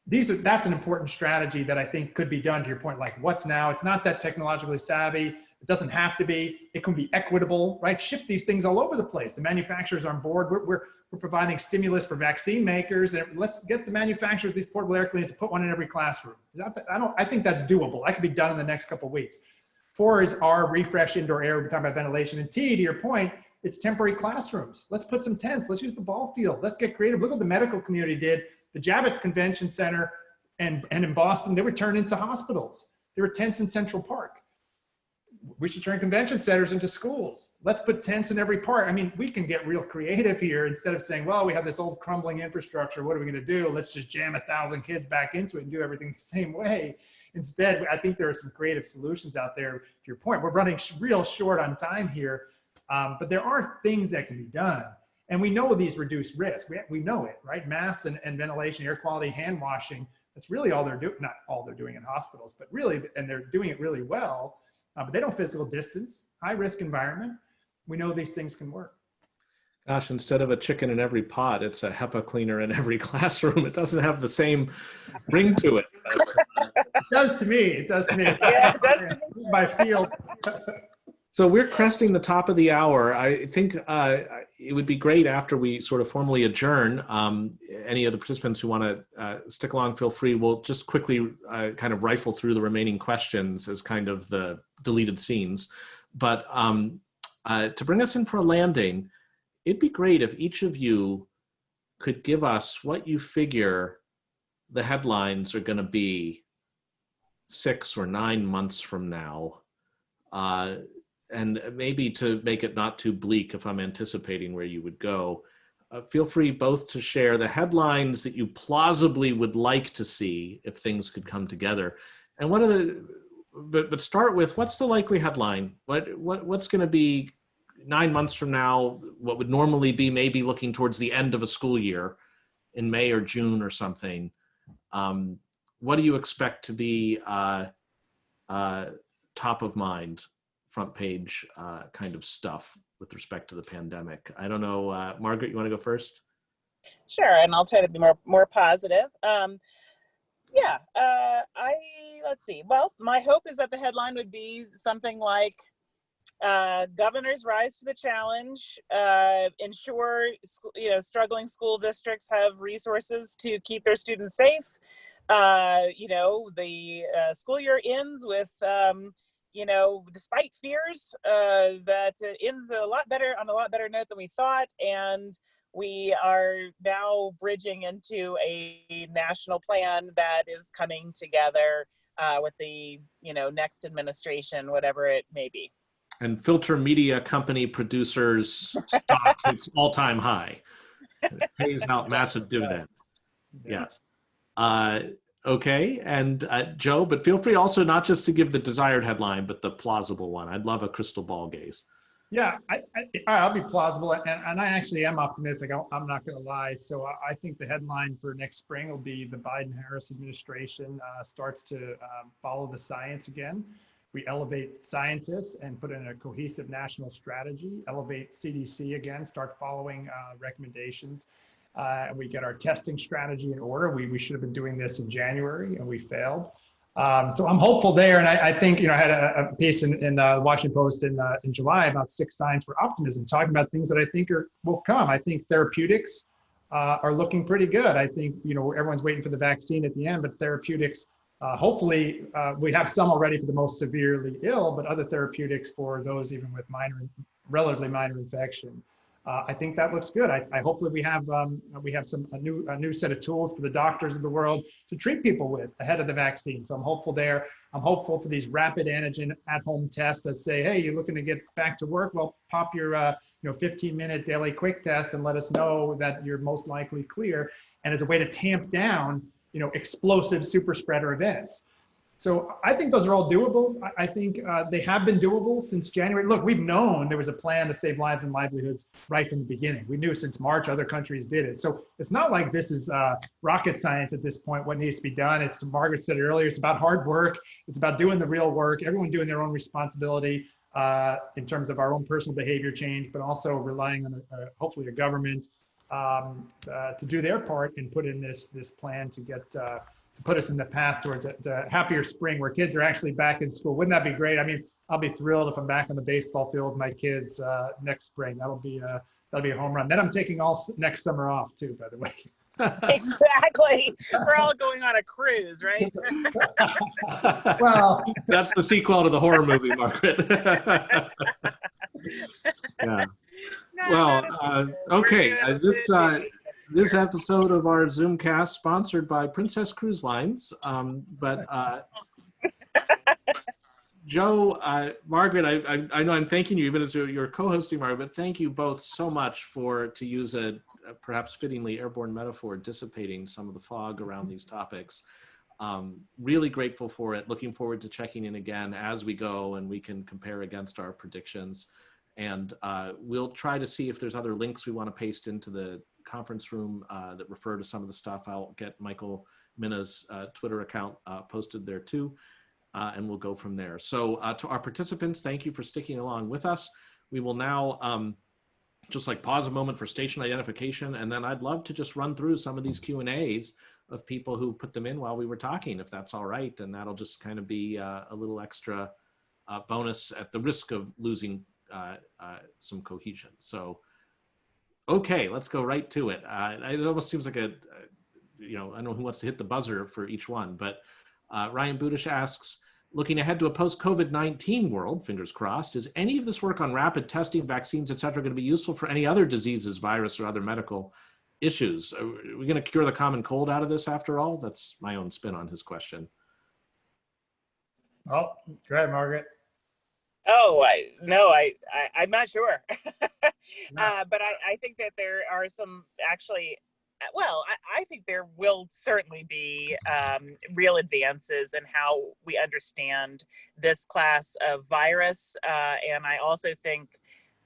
these are that's an important strategy that I think could be done to your point. Like what's now? It's not that technologically savvy. It doesn't have to be. It can be equitable, right? Ship these things all over the place. The manufacturers are on board. We're, we're, we're providing stimulus for vaccine makers, and let's get the manufacturers these portable air cleaners to put one in every classroom. That, I don't. I think that's doable. That could be done in the next couple weeks. Four is our refresh indoor air. We're talking about ventilation. And T, to your point, it's temporary classrooms. Let's put some tents. Let's use the ball field. Let's get creative. Look what the medical community did the Javits Convention Center and, and in Boston, they were turned into hospitals. There were tents in Central Park. We should turn convention centers into schools. Let's put tents in every park. I mean, we can get real creative here instead of saying, well, we have this old crumbling infrastructure. What are we going to do? Let's just jam a thousand kids back into it and do everything the same way. Instead, I think there are some creative solutions out there. To your point, we're running real short on time here, um, but there are things that can be done. And we know these reduce risk. We, we know it, right? Masks and, and ventilation, air quality, hand washing. That's really all they're doing. Not all they're doing in hospitals, but really, and they're doing it really well. Uh, but they don't physical distance, high risk environment. We know these things can work. Gosh, instead of a chicken in every pot, it's a HEPA cleaner in every classroom. It doesn't have the same ring to it. it does to me. It does to me. Yeah, it does to me. My field. So we're cresting the top of the hour. I think uh, it would be great after we sort of formally adjourn. Um, any of the participants who want to uh, stick along, feel free. We'll just quickly uh, kind of rifle through the remaining questions as kind of the deleted scenes. But um, uh, to bring us in for a landing, it'd be great if each of you could give us what you figure the headlines are going to be six or nine months from now, uh, and maybe to make it not too bleak if I'm anticipating where you would go, uh, feel free both to share the headlines that you plausibly would like to see if things could come together. And what are the, but, but start with what's the likely headline? What, what, what's going to be nine months from now, what would normally be maybe looking towards the end of a school year in May or June or something? Um, what do you expect to be uh, uh, top of mind, front page uh, kind of stuff with respect to the pandemic? I don't know, uh, Margaret, you want to go first? Sure, and I'll try to be more more positive. Um, yeah, uh, I let's see. Well, my hope is that the headline would be something like uh, governors rise to the challenge, uh, ensure you know struggling school districts have resources to keep their students safe. Uh, you know, the uh, school year ends with, um, you know, despite fears, uh, that it ends a lot better on a lot better note than we thought. And we are now bridging into a national plan that is coming together uh, with the, you know, next administration, whatever it may be. And Filter Media Company producers stock its all-time high. It pays out massive dividend. Yes. Uh, okay, and uh, Joe, but feel free also not just to give the desired headline, but the plausible one. I'd love a crystal ball gaze. Yeah, I, I, will be plausible, and, and I actually am optimistic. I'm not going to lie. So I think the headline for next spring will be the Biden-Harris administration uh, starts to um, follow the science again. We elevate scientists and put in a cohesive national strategy, elevate CDC again, start following uh, recommendations uh, we get our testing strategy in order. We, we should have been doing this in January and we failed. Um, so I'm hopeful there. And I, I think, you know, I had a, a piece in, in uh, Washington Post in, uh, in July about six signs for optimism, talking about things that I think are will come. I think therapeutics uh, are looking pretty good. I think, you know, everyone's waiting for the vaccine at the end, but therapeutics, uh, hopefully uh, we have some already for the most severely ill, but other therapeutics for those even with minor, relatively minor infection uh, I think that looks good. I, I hopefully we have um, we have some a new a new set of tools for the doctors of the world to treat people with ahead of the vaccine. So I'm hopeful there. I'm hopeful for these rapid antigen at-home tests that say, hey, you're looking to get back to work. Well, pop your uh, you know 15 minute daily quick test and let us know that you're most likely clear. And as a way to tamp down you know explosive super spreader events. So I think those are all doable. I think uh, they have been doable since January. Look, we've known there was a plan to save lives and livelihoods right from the beginning. We knew since March other countries did it. So it's not like this is uh, rocket science at this point, what needs to be done. It's, Margaret said earlier, it's about hard work. It's about doing the real work, everyone doing their own responsibility uh, in terms of our own personal behavior change, but also relying on a, a, hopefully a government um, uh, to do their part and put in this, this plan to get uh, put us in the path towards a, the happier spring where kids are actually back in school. Wouldn't that be great? I mean, I'll be thrilled if I'm back on the baseball field with my kids uh, next spring. That'll be a, that'll be a home run. Then I'm taking all next summer off too, by the way. exactly. We're all going on a cruise, right? well, that's the sequel to the horror movie, Margaret. yeah. No, well, uh, okay. Uh, this uh, this episode of our Zoomcast sponsored by Princess Cruise Lines. Um, but uh, Joe, uh, Margaret, I, I, I, know I'm thanking you even as you're co-hosting, Margaret, but thank you both so much for, to use a, a, perhaps fittingly airborne metaphor, dissipating some of the fog around these topics. Um, really grateful for it. Looking forward to checking in again as we go and we can compare against our predictions. And uh, we'll try to see if there's other links we want to paste into the conference room uh, that refer to some of the stuff. I'll get Michael Mina's uh, Twitter account uh, posted there too, uh, and we'll go from there. So uh, to our participants, thank you for sticking along with us. We will now um, just like pause a moment for station identification, and then I'd love to just run through some of these Q and A's of people who put them in while we were talking, if that's all right, and that'll just kind of be a little extra bonus at the risk of losing some cohesion. So Okay, let's go right to it. Uh, it almost seems like a, you know, I don't know who wants to hit the buzzer for each one, but uh, Ryan Budish asks, looking ahead to a post-COVID-19 world, fingers crossed, is any of this work on rapid testing, vaccines, et cetera, going to be useful for any other diseases, virus, or other medical issues? Are we going to cure the common cold out of this after all? That's my own spin on his question. Well, go ahead, Margaret. Oh, I no, I, I I'm not sure. uh, but I, I think that there are some actually. uh, Well, I, I think there will certainly be um, real advances in how we understand this class of virus, uh, and I also think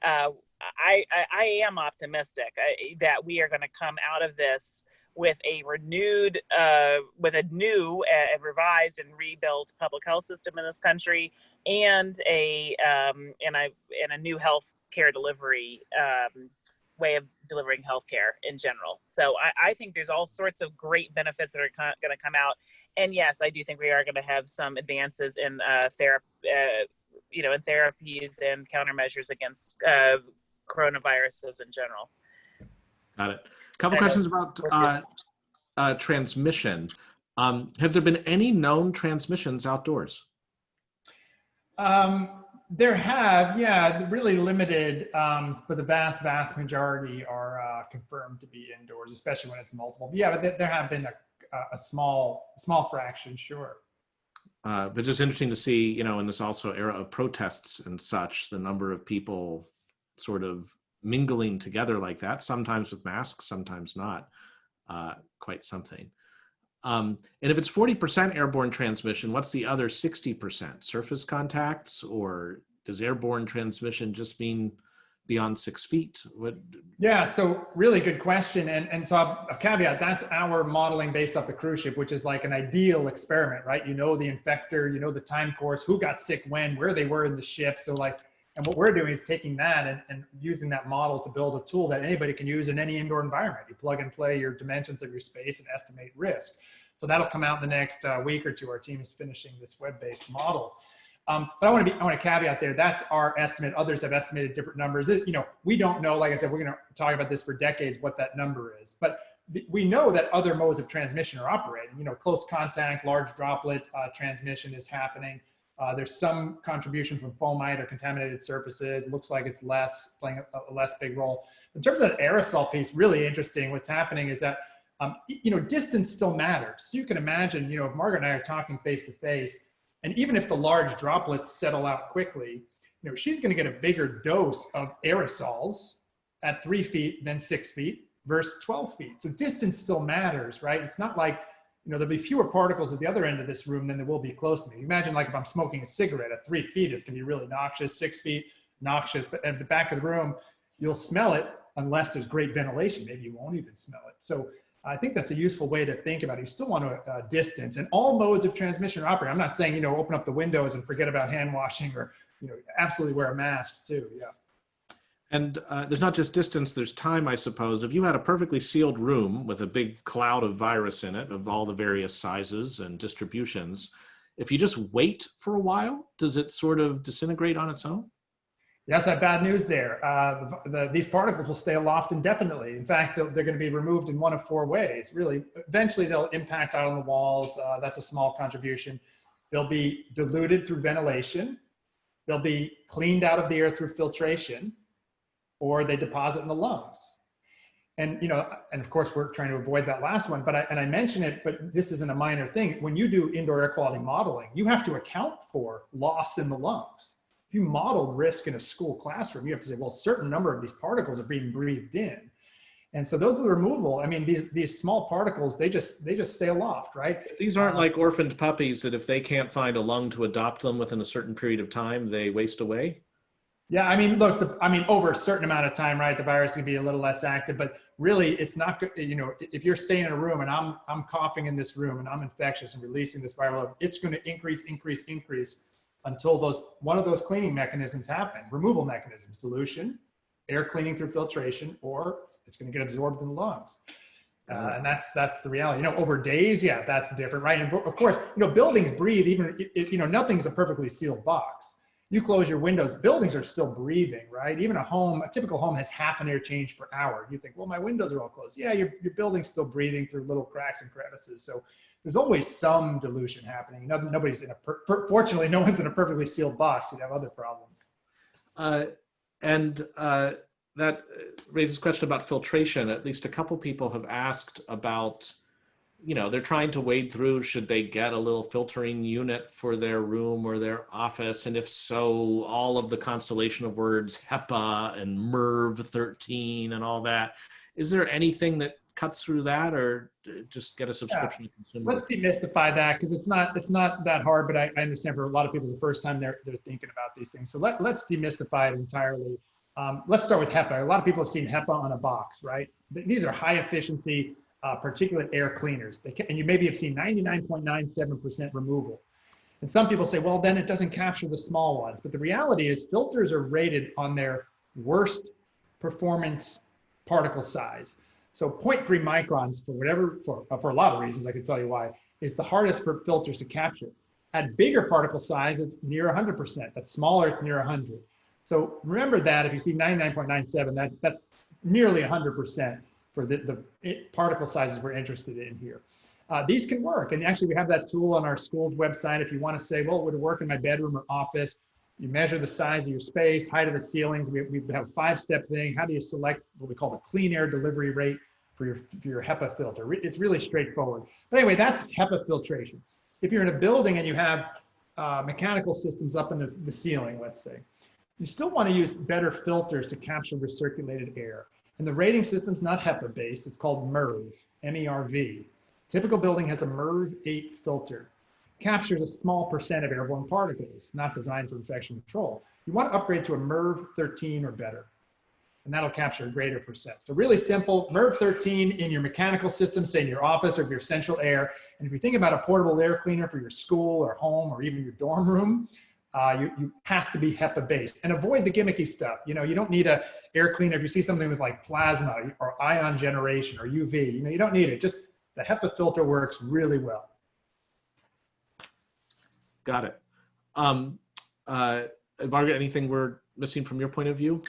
uh, I, I I am optimistic uh, that we are going to come out of this with a renewed, uh, with a new and revised and rebuilt public health system in this country, and a um, and a and a new health care delivery um, way of delivering healthcare in general. So I, I think there's all sorts of great benefits that are co- going to come out. And yes, I do think we are going to have some advances in uh, therapy, uh, you know, in therapies and countermeasures against uh, coronaviruses in general. Got it. A couple I questions about uh, uh, transmission. Um, have there been any known transmissions outdoors? Um, there have, yeah, really limited, um, but the vast, vast majority are uh, confirmed to be indoors, especially when it's multiple. But yeah, but there, there have been a, a small, small fraction, sure. Uh, but just interesting to see, you know, in this also era of protests and such, the number of people sort of mingling together like that, sometimes with masks, sometimes not. Uh, quite something. Um, and if it's 40% airborne transmission, what's the other 60%? Surface contacts, or does airborne transmission just mean beyond six feet? What? Yeah, so really good question. And, and so a caveat, that's our modeling based off the cruise ship, which is like an ideal experiment, right? You know the infector, you know the time course, who got sick when, where they were in the ship. So like, and what we're doing is taking that and, and using that model to build a tool that anybody can use in any indoor environment. You plug and play your dimensions of your space and estimate risk. So that'll come out in the next uh, week or two. Our team is finishing this web-based model. Um, but I want to be, I want to caveat there. That's our estimate. Others have estimated different numbers. It- you know, we don't know. Like I said, we're going to talk about this for decades. What that number is, but we know that other modes of transmission are operating. You know, close contact, large droplet uh, transmission is happening. Uh, there's some contribution from fomite or contaminated surfaces. Looks like it's less playing a, a less big role. In terms of the aerosol piece, really interesting. What's happening is that um, you know distance still matters. So you can imagine, you know, if Margaret and I are talking face to face, and even if the large droplets settle out quickly, you know, she's going to get a bigger dose of aerosols at three feet than six feet versus 12 feet. So distance still matters, right? It's not like, you know, there'll be fewer particles at the other end of this room than there will be close to me. Imagine like if I'm smoking a cigarette at three feet, it's going to be really noxious, six feet, noxious, but at the back of the room, you'll smell it unless there's great ventilation. Maybe you won't even smell it. So I think that's a useful way to think about it. You still want to uh, distance and all modes of transmission are operating. I'm not saying, you know, open up the windows and forget about hand washing or, you know, absolutely wear a mask too. Yeah. And uh, there's not just distance, there's time, I suppose. If you had a perfectly sealed room with a big cloud of virus in it, of all the various sizes and distributions, if you just wait for a while, does it sort of disintegrate on its own? Have bad news there. Uh, the, the, these particles will stay aloft indefinitely. In fact, they're, they're going to be removed in one of four ways. Really, eventually they'll impact out on the walls. Uh, that's a small contribution. They'll be diluted through ventilation. They'll be cleaned out of the air through filtration, or they deposit in the lungs. And you know, and of course, we're trying to avoid that last one. But I, and I mention it, but this isn't a minor thing. When you do indoor air quality modeling, you have to account for loss in the lungs if you model risk in a school classroom, you have to say, well, a certain number of these particles are being breathed in. And so those are the removal. I mean, these, these small particles, they just, they just stay aloft, right? These aren't like orphaned puppies that if they can't find a lung to adopt them within a certain period of time, they waste away. Yeah, I mean, look, the, I mean, over a certain amount of time, right, the virus can be a little less active, but really it's not good. You know, if you're staying in a room and I'm, I'm coughing in this room and I'm infectious and releasing this viral, load, it's going to increase, increase, increase until those, one of those cleaning mechanisms happen, removal mechanisms, dilution, air cleaning through filtration, or it's going to get absorbed in the lungs. Uh, and that's that's the reality. You know, over days, yeah, that's different, right? And of course, you know, buildings breathe. Even if, you know, nothing's a perfectly sealed box. You close your windows, buildings are still breathing, right? Even a home, a typical home has half an air change per hour. You think, well, my windows are all closed. Yeah, your your building's still breathing through little cracks and crevices. So there's always some dilution happening. No, nobody's in a fortunately, no one's in a perfectly sealed box. You'd have other problems. Uh, and uh, that raises question about filtration. At least a couple people have asked about, you know, they're trying to wade through, should they get a little filtering unit for their room or their office? And if so, all of the constellation of words, HEPA and MERV 13 and all that. Is there anything that cuts through that or just get a subscription? to consume Let's demystify that because it's not it's not that hard, but I, I understand for a lot of people it's the first time they're they're thinking about these things. So let let's demystify it entirely. Um, let's start with HEPA. A lot of people have seen HEPA on a box, right? These are high efficiency uh, particulate air cleaners. They can, and you maybe have seen 99.97% removal. And some people say, well, then it doesn't capture the small ones. But the reality is filters are rated on their worst performance particle size. So 0.3 microns for whatever, for, for a lot of reasons, I can tell you why, is the hardest for filters to capture. At bigger particle size, it's near 100%. At smaller, it's near 100. So remember that if you see 99.97, that, that's nearly 100% for the, the particle sizes we're interested in here. Uh, these can work. And actually, we have that tool on our school's website. If you want to say, well, would it work in my bedroom or office? You measure the size of your space, height of the ceilings. We, we have a five-step thing. How do you select what we call the clean air delivery rate for your, for your HEPA filter? It's really straightforward. But anyway, that's HEPA filtration. If you're in a building and you have uh, mechanical systems up in the, the ceiling, let's say, you still want to use better filters to capture recirculated air. And the rating system's not HEPA based, it's called MERV, M-E-R-V. Typical building has a MERV 8 filter. Captures a small percent of airborne particles, not designed for infection control. You want to upgrade to a MERV 13 or better, and that'll capture a greater percent. So really simple, MERV 13 in your mechanical system, say in your office or your central air. And if you think about a portable air cleaner for your school or home or even your dorm room, uh, you, you has to be HEPA based and avoid the gimmicky stuff. You know, you don't need a air cleaner. If you see something with like plasma or ion generation or UV, you know, you don't need it. Just the HEPA filter works really well. Got it. Um, uh, Margaret, anything we're missing from your point of view?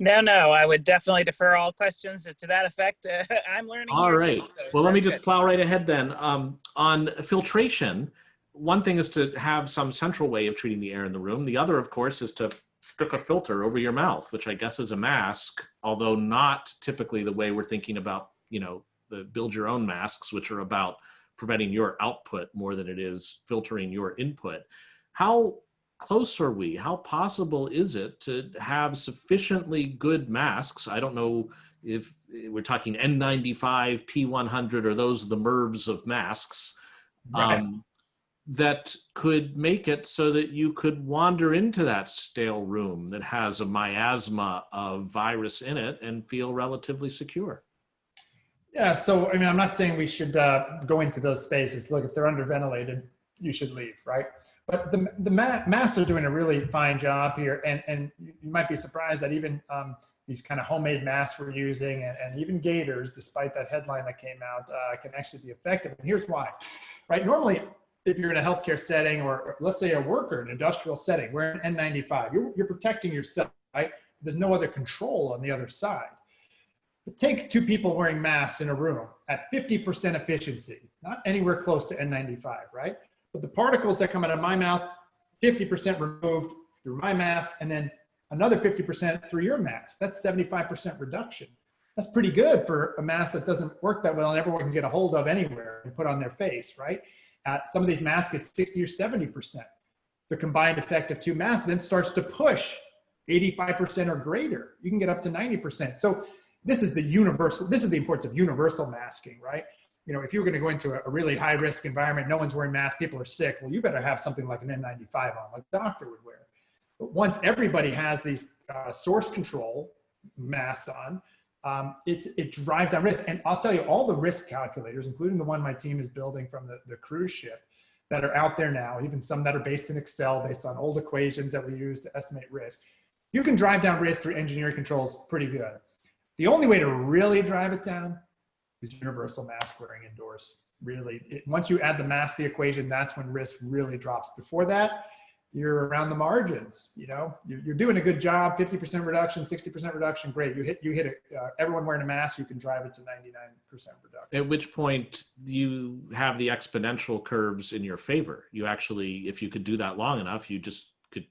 No, no, I would definitely defer all questions to that effect. I'm learning. All right. too, so Well, let me just good. plow right ahead then. Um, on filtration, one thing is to have some central way of treating the air in the room. The other, of course, is to stick a filter over your mouth, which I guess is a mask, although not typically the way we're thinking about, you know, the build your own masks, which are about preventing your output more than it is filtering your input. How close are we? How possible is it to have sufficiently good masks? I don't know if we're talking N95, P100, or those are the MERVs of masks Right. um, that could make it so that you could wander into that stale room that has a miasma of virus in it and feel relatively secure. Yeah, so I mean, I'm not saying we should uh, go into those spaces. Look, if they're underventilated, you should leave, right? But the the ma- masks are doing a really fine job here, and and you might be surprised that even um, these kind of homemade masks we're using, and, and even gaiters, despite that headline that came out, uh, can actually be effective. And here's why, right? Normally, if you're in a healthcare setting, or, let's say a worker in an industrial setting, we're an N95, you're you're protecting yourself, right? There's no other control on the other side. But take two people wearing masks in a room at 50% efficiency, not anywhere close to N95, right? But the particles that come out of my mouth, 50% removed through my mask, and then another 50% through your mask. That's 75% reduction. That's pretty good for a mask that doesn't work that well and everyone can get a hold of anywhere and put on their face, right? Uh, some of these masks get 60 or 70%. The combined effect of two masks then starts to push 85% or greater. You can get up to 90%. So this is the universal, this is the importance of universal masking, right? You know, if you're going to go into a, a really high risk environment, no one's wearing masks, people are sick. Well, you better have something like an N95 on, like a doctor would wear. But once everybody has these uh, source control masks on, um, it drives down risk. And I'll tell you, all the risk calculators, including the one my team is building from the, the cruise ship, that are out there now, even some that are based in Excel, based on old equations that we use to estimate risk, you can drive down risk through engineering controls pretty good. The only way to really drive it down is universal mask wearing indoors. Really, it, once you add the mask to the equation, that's when risk really drops. Before that, you're around the margins. You know, you're, you're doing a good job. 50% reduction, 60% reduction, great. You hit, you hit it. Uh, everyone wearing a mask, you can drive it to 99% reduction. At which point you have the exponential curves in your favor. You actually, if you could do that long enough, you just could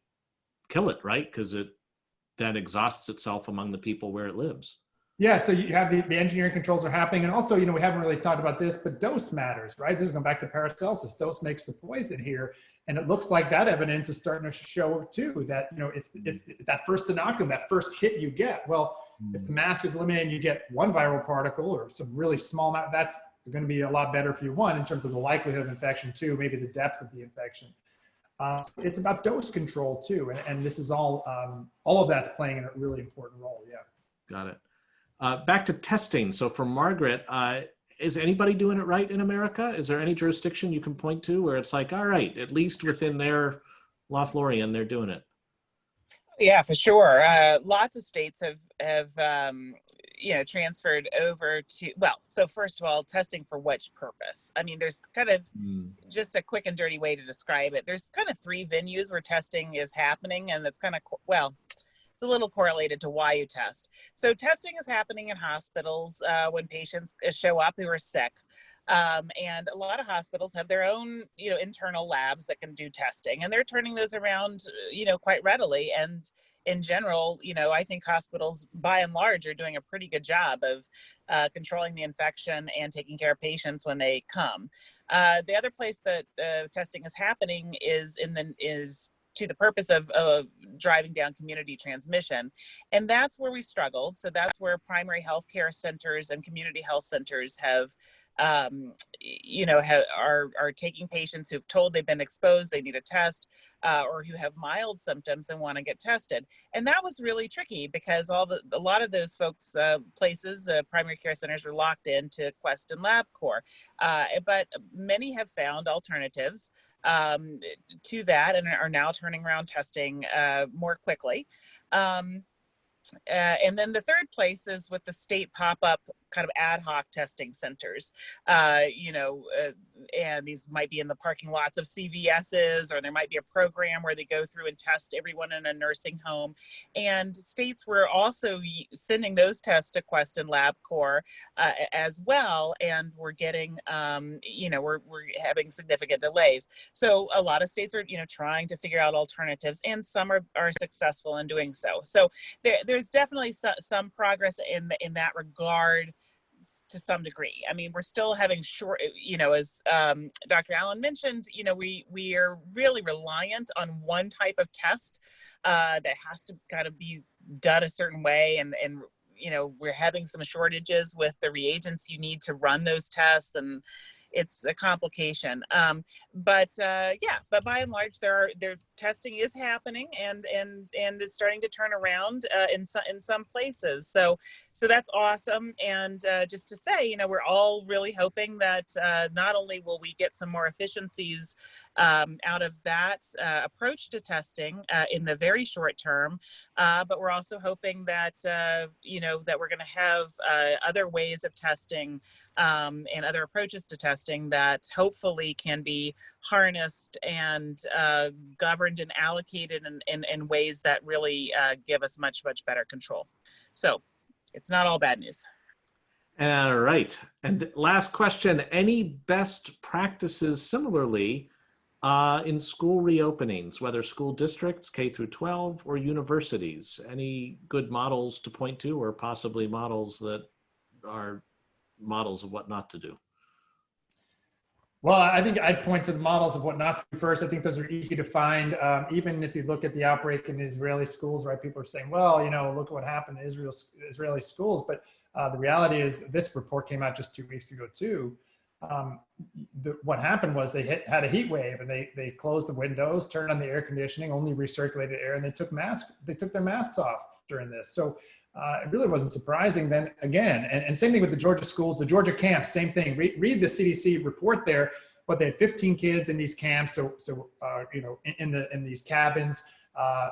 kill it, right? Because it then exhausts itself among the people where it lives. Yeah, so you have the, the engineering controls are happening. And also, you know, we haven't really talked about this, but dose matters, right? This is going back to Paracelsus. Dose makes the poison here. And it looks like that evidence is starting to show too that, you know, it's, it's that first inoculum, that first hit you get. Well, if the mask is eliminated you get one viral particle or some really small amount, that's going to be a lot better for you, one, in terms of the likelihood of infection, two, maybe the depth of the infection. Uh, it's about dose control too. And, and this is all, um, all of that's playing a really important role. Yeah. Got it. Uh, back to testing. So for Margaret, uh, is anybody doing it right in America? Is there any jurisdiction you can point to where it's like, all right, at least within their Lothlorien, they're doing it? Yeah, for sure. Uh, lots of states have have um, you know transferred over to well. So first of all, testing for which purpose? I mean, there's kind of Hmm. just a quick and dirty way to describe it. There's kind of three venues where testing is happening, and that's kind of well, it's a little correlated to why you test. So testing is happening in hospitals uh, when patients uh, show up who are sick. Um, and a lot of hospitals have their own, you know, internal labs that can do testing, and they're turning those around, uh, you know, quite readily. And in general, you know, I think hospitals, by and large, are doing a pretty good job of uh, controlling the infection and taking care of patients when they come. Uh, the other place that uh, testing is happening is in the is to the purpose of, of driving down community transmission, and that's where we struggled. So that's where primary health care centers and community health centers have um, you know, are are taking patients who've told they've been exposed, they need a test, uh, or who have mild symptoms and want to get tested. And that was really tricky because all the a lot of those folks, uh, places, uh, primary care centers were locked into Quest and LabCorp. Uh, but many have found alternatives um, to that and are now turning around testing uh, more quickly. Um, uh, and then the third place is with the state pop-up kind of ad hoc testing centers. Uh, you know, uh, and these might be in the parking lots of CVS's, or there might be a program where they go through and test everyone in a nursing home. And states were also sending those tests to Quest and LabCorp uh, as well, and we're getting, um, you know, we're we're having significant delays. So a lot of states are, you know, trying to figure out alternatives, and some are are successful in doing so. So there, there's definitely so, some progress in the, in that regard s- to some degree. I mean, we're still having short, uh, you know, as um, Dr. Allen mentioned, you know, we we are really reliant on one type of test uh, that has to kind of be done a certain way, and and you know, we're having some shortages with the reagents you need to run those tests, and it's a complication. Um, but uh, yeah, but by and large, there are there testing is happening and and and is starting to turn around uh, in some in some places. So so that's awesome. And uh, just to say, you know, we're all really hoping that uh, not only will we get some more efficiencies um, out of that uh, approach to testing uh, in the very short term, but we're also hoping that you know that we're going to have other ways of testing um, and other approaches to testing that hopefully can be harnessed and uh, governed and allocated in, in, in ways that really uh, give us much, much better control. So it's not all bad news. All right. And last question, any best practices similarly uh, in school reopenings, whether school districts, K through 12 or universities? Any good models to point to or possibly models that are models of what not to do? Well, I think I'd point to the models of what not to do first. I think those are easy to find. Um, even if you look at the outbreak in Israeli schools, right? People are saying, well, you know, look at what happened in Israel, Israeli schools. But uh, the reality is this report came out just two weeks ago too. Um, the, what happened was they hit, had a heat wave and they, they closed the windows, turned on the air conditioning, only recirculated air, and they took masks, they took their masks off during this. So uh, it really wasn't surprising then again. And, and same thing with the Georgia schools, the Georgia camps, same thing. Read, read the CDC report there, but they had 15 kids in these camps. So, so uh, you know, in, in, the in these cabins, uh,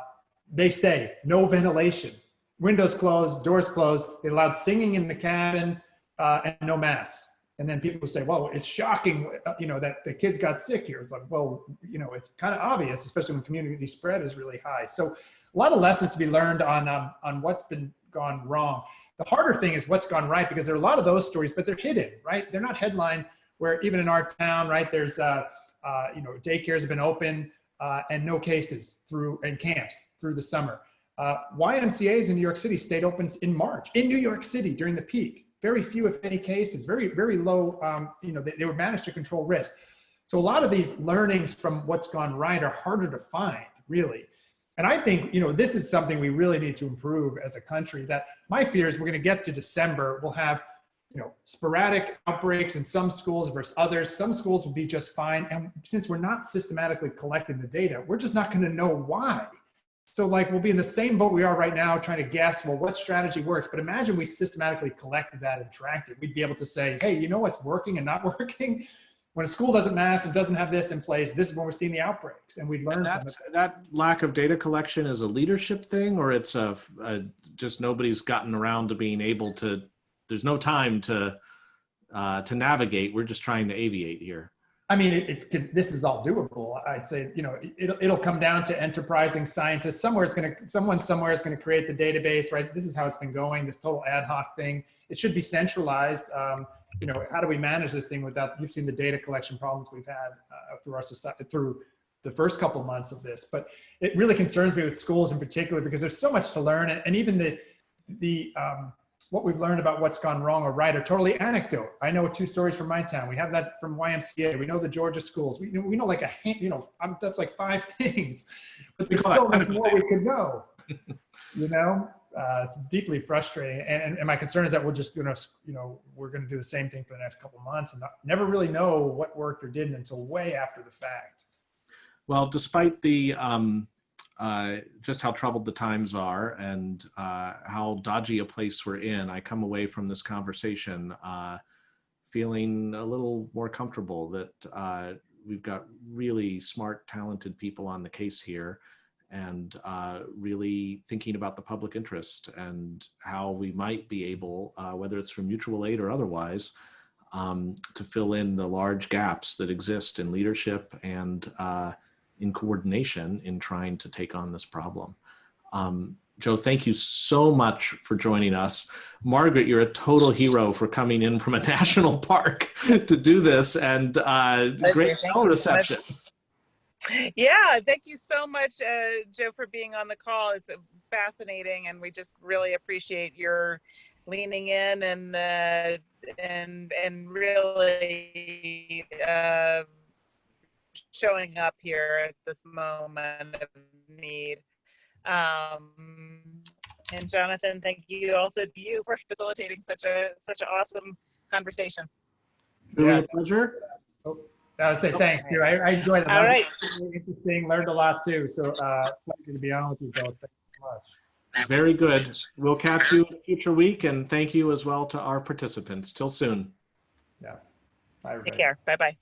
they say no ventilation, windows closed, doors closed. They allowed singing in the cabin uh, and no masks. And then people say, well, it's shocking, uh, you know, that the kids got sick here. It's like, well, you know, it's kind of obvious, especially when community spread is really high. So a lot of lessons to be learned on, um, on what's been gone wrong. The harder thing is what's gone right because there are a lot of those stories, but they're hidden, right? They're not headline where even in our town, right, there's, uh, uh, you know, daycares have been open uh, and no cases through, and camps through the summer. Uh, YMCA's in New York City stayed open in March, in New York City during the peak. Very few, if any, cases, very, very low, um, you know, they, they were managed to control risk. So a lot of these learnings from what's gone right are harder to find, really. And I think, you know, this is something we really need to improve as a country that my fear is we're going to get to December, we'll have, you know, sporadic outbreaks in some schools versus others. Some schools will be just fine. And since we're not systematically collecting the data, we're just not going to know why. So like we'll be in the same boat we are right now trying to guess, well, what strategy works? But imagine we systematically collected that and tracked it. We'd be able to say, hey, you know what's working and not working? When a school doesn't mask and doesn't have this in place, this is when we're seeing the outbreaks and we'd learn from That, that lack of data collection is a leadership thing, or it's a, a just nobody's gotten around to being able to. There's no time to uh, to navigate. We're just trying to aviate here. I mean, it, it this is all doable. I'd say, you know, it, it'll, it'll come down to enterprising scientists. Somewhere it's going to, someone somewhere is going to create the database, right? This is how it's been going, this total ad hoc thing. It should be centralized. Um, you know, how do we manage this thing without, you've seen the data collection problems we've had uh, through our society, through the first couple months of this. But it really concerns me with schools in particular because there's so much to learn. And, and even the, the, um, what we've learned about what's gone wrong or right are totally anecdote. I know two stories from my town. We have that from YMCA. We know the Georgia schools. We, we know like a, hand- you know, I'm, that's like five things, but there's so much more we could know. you know, uh, it's deeply frustrating. And, and, and my concern is that we'll just, you know, you know, we're going to do the same thing for the next couple of months and not, never really know what worked or didn't until way after the fact. Well, despite the um, uh, just how troubled the times are and uh, how dodgy a place we're in, I come away from this conversation uh, feeling a little more comfortable that uh, we've got really smart, talented people on the case here and uh, really thinking about the public interest and how we might be able, uh, whether it's from mutual aid or otherwise, um, to fill in the large gaps that exist in leadership and in coordination in trying to take on this problem. Um, Joe, thank you so much for joining us. Margaret, you're a total hero for coming in from a national park to do this and uh, great Thank cell so reception. Yeah, thank you so much, uh, Joe, for being on the call. It's uh, fascinating, and we just really appreciate your leaning in and uh, and and really uh, showing up here at this moment of need. Um, and Jonathan, thank you also to you for facilitating such a such an awesome conversation. Really Yeah. a pleasure. I would say thanks too. I, I enjoyed it. All That was right. really interesting. Learned a lot too. So uh, pleasure to be on with you both. Thanks so much. Very good. We'll catch you in a future week and thank you as well to our participants. Till soon. Bye. Take care. Bye bye.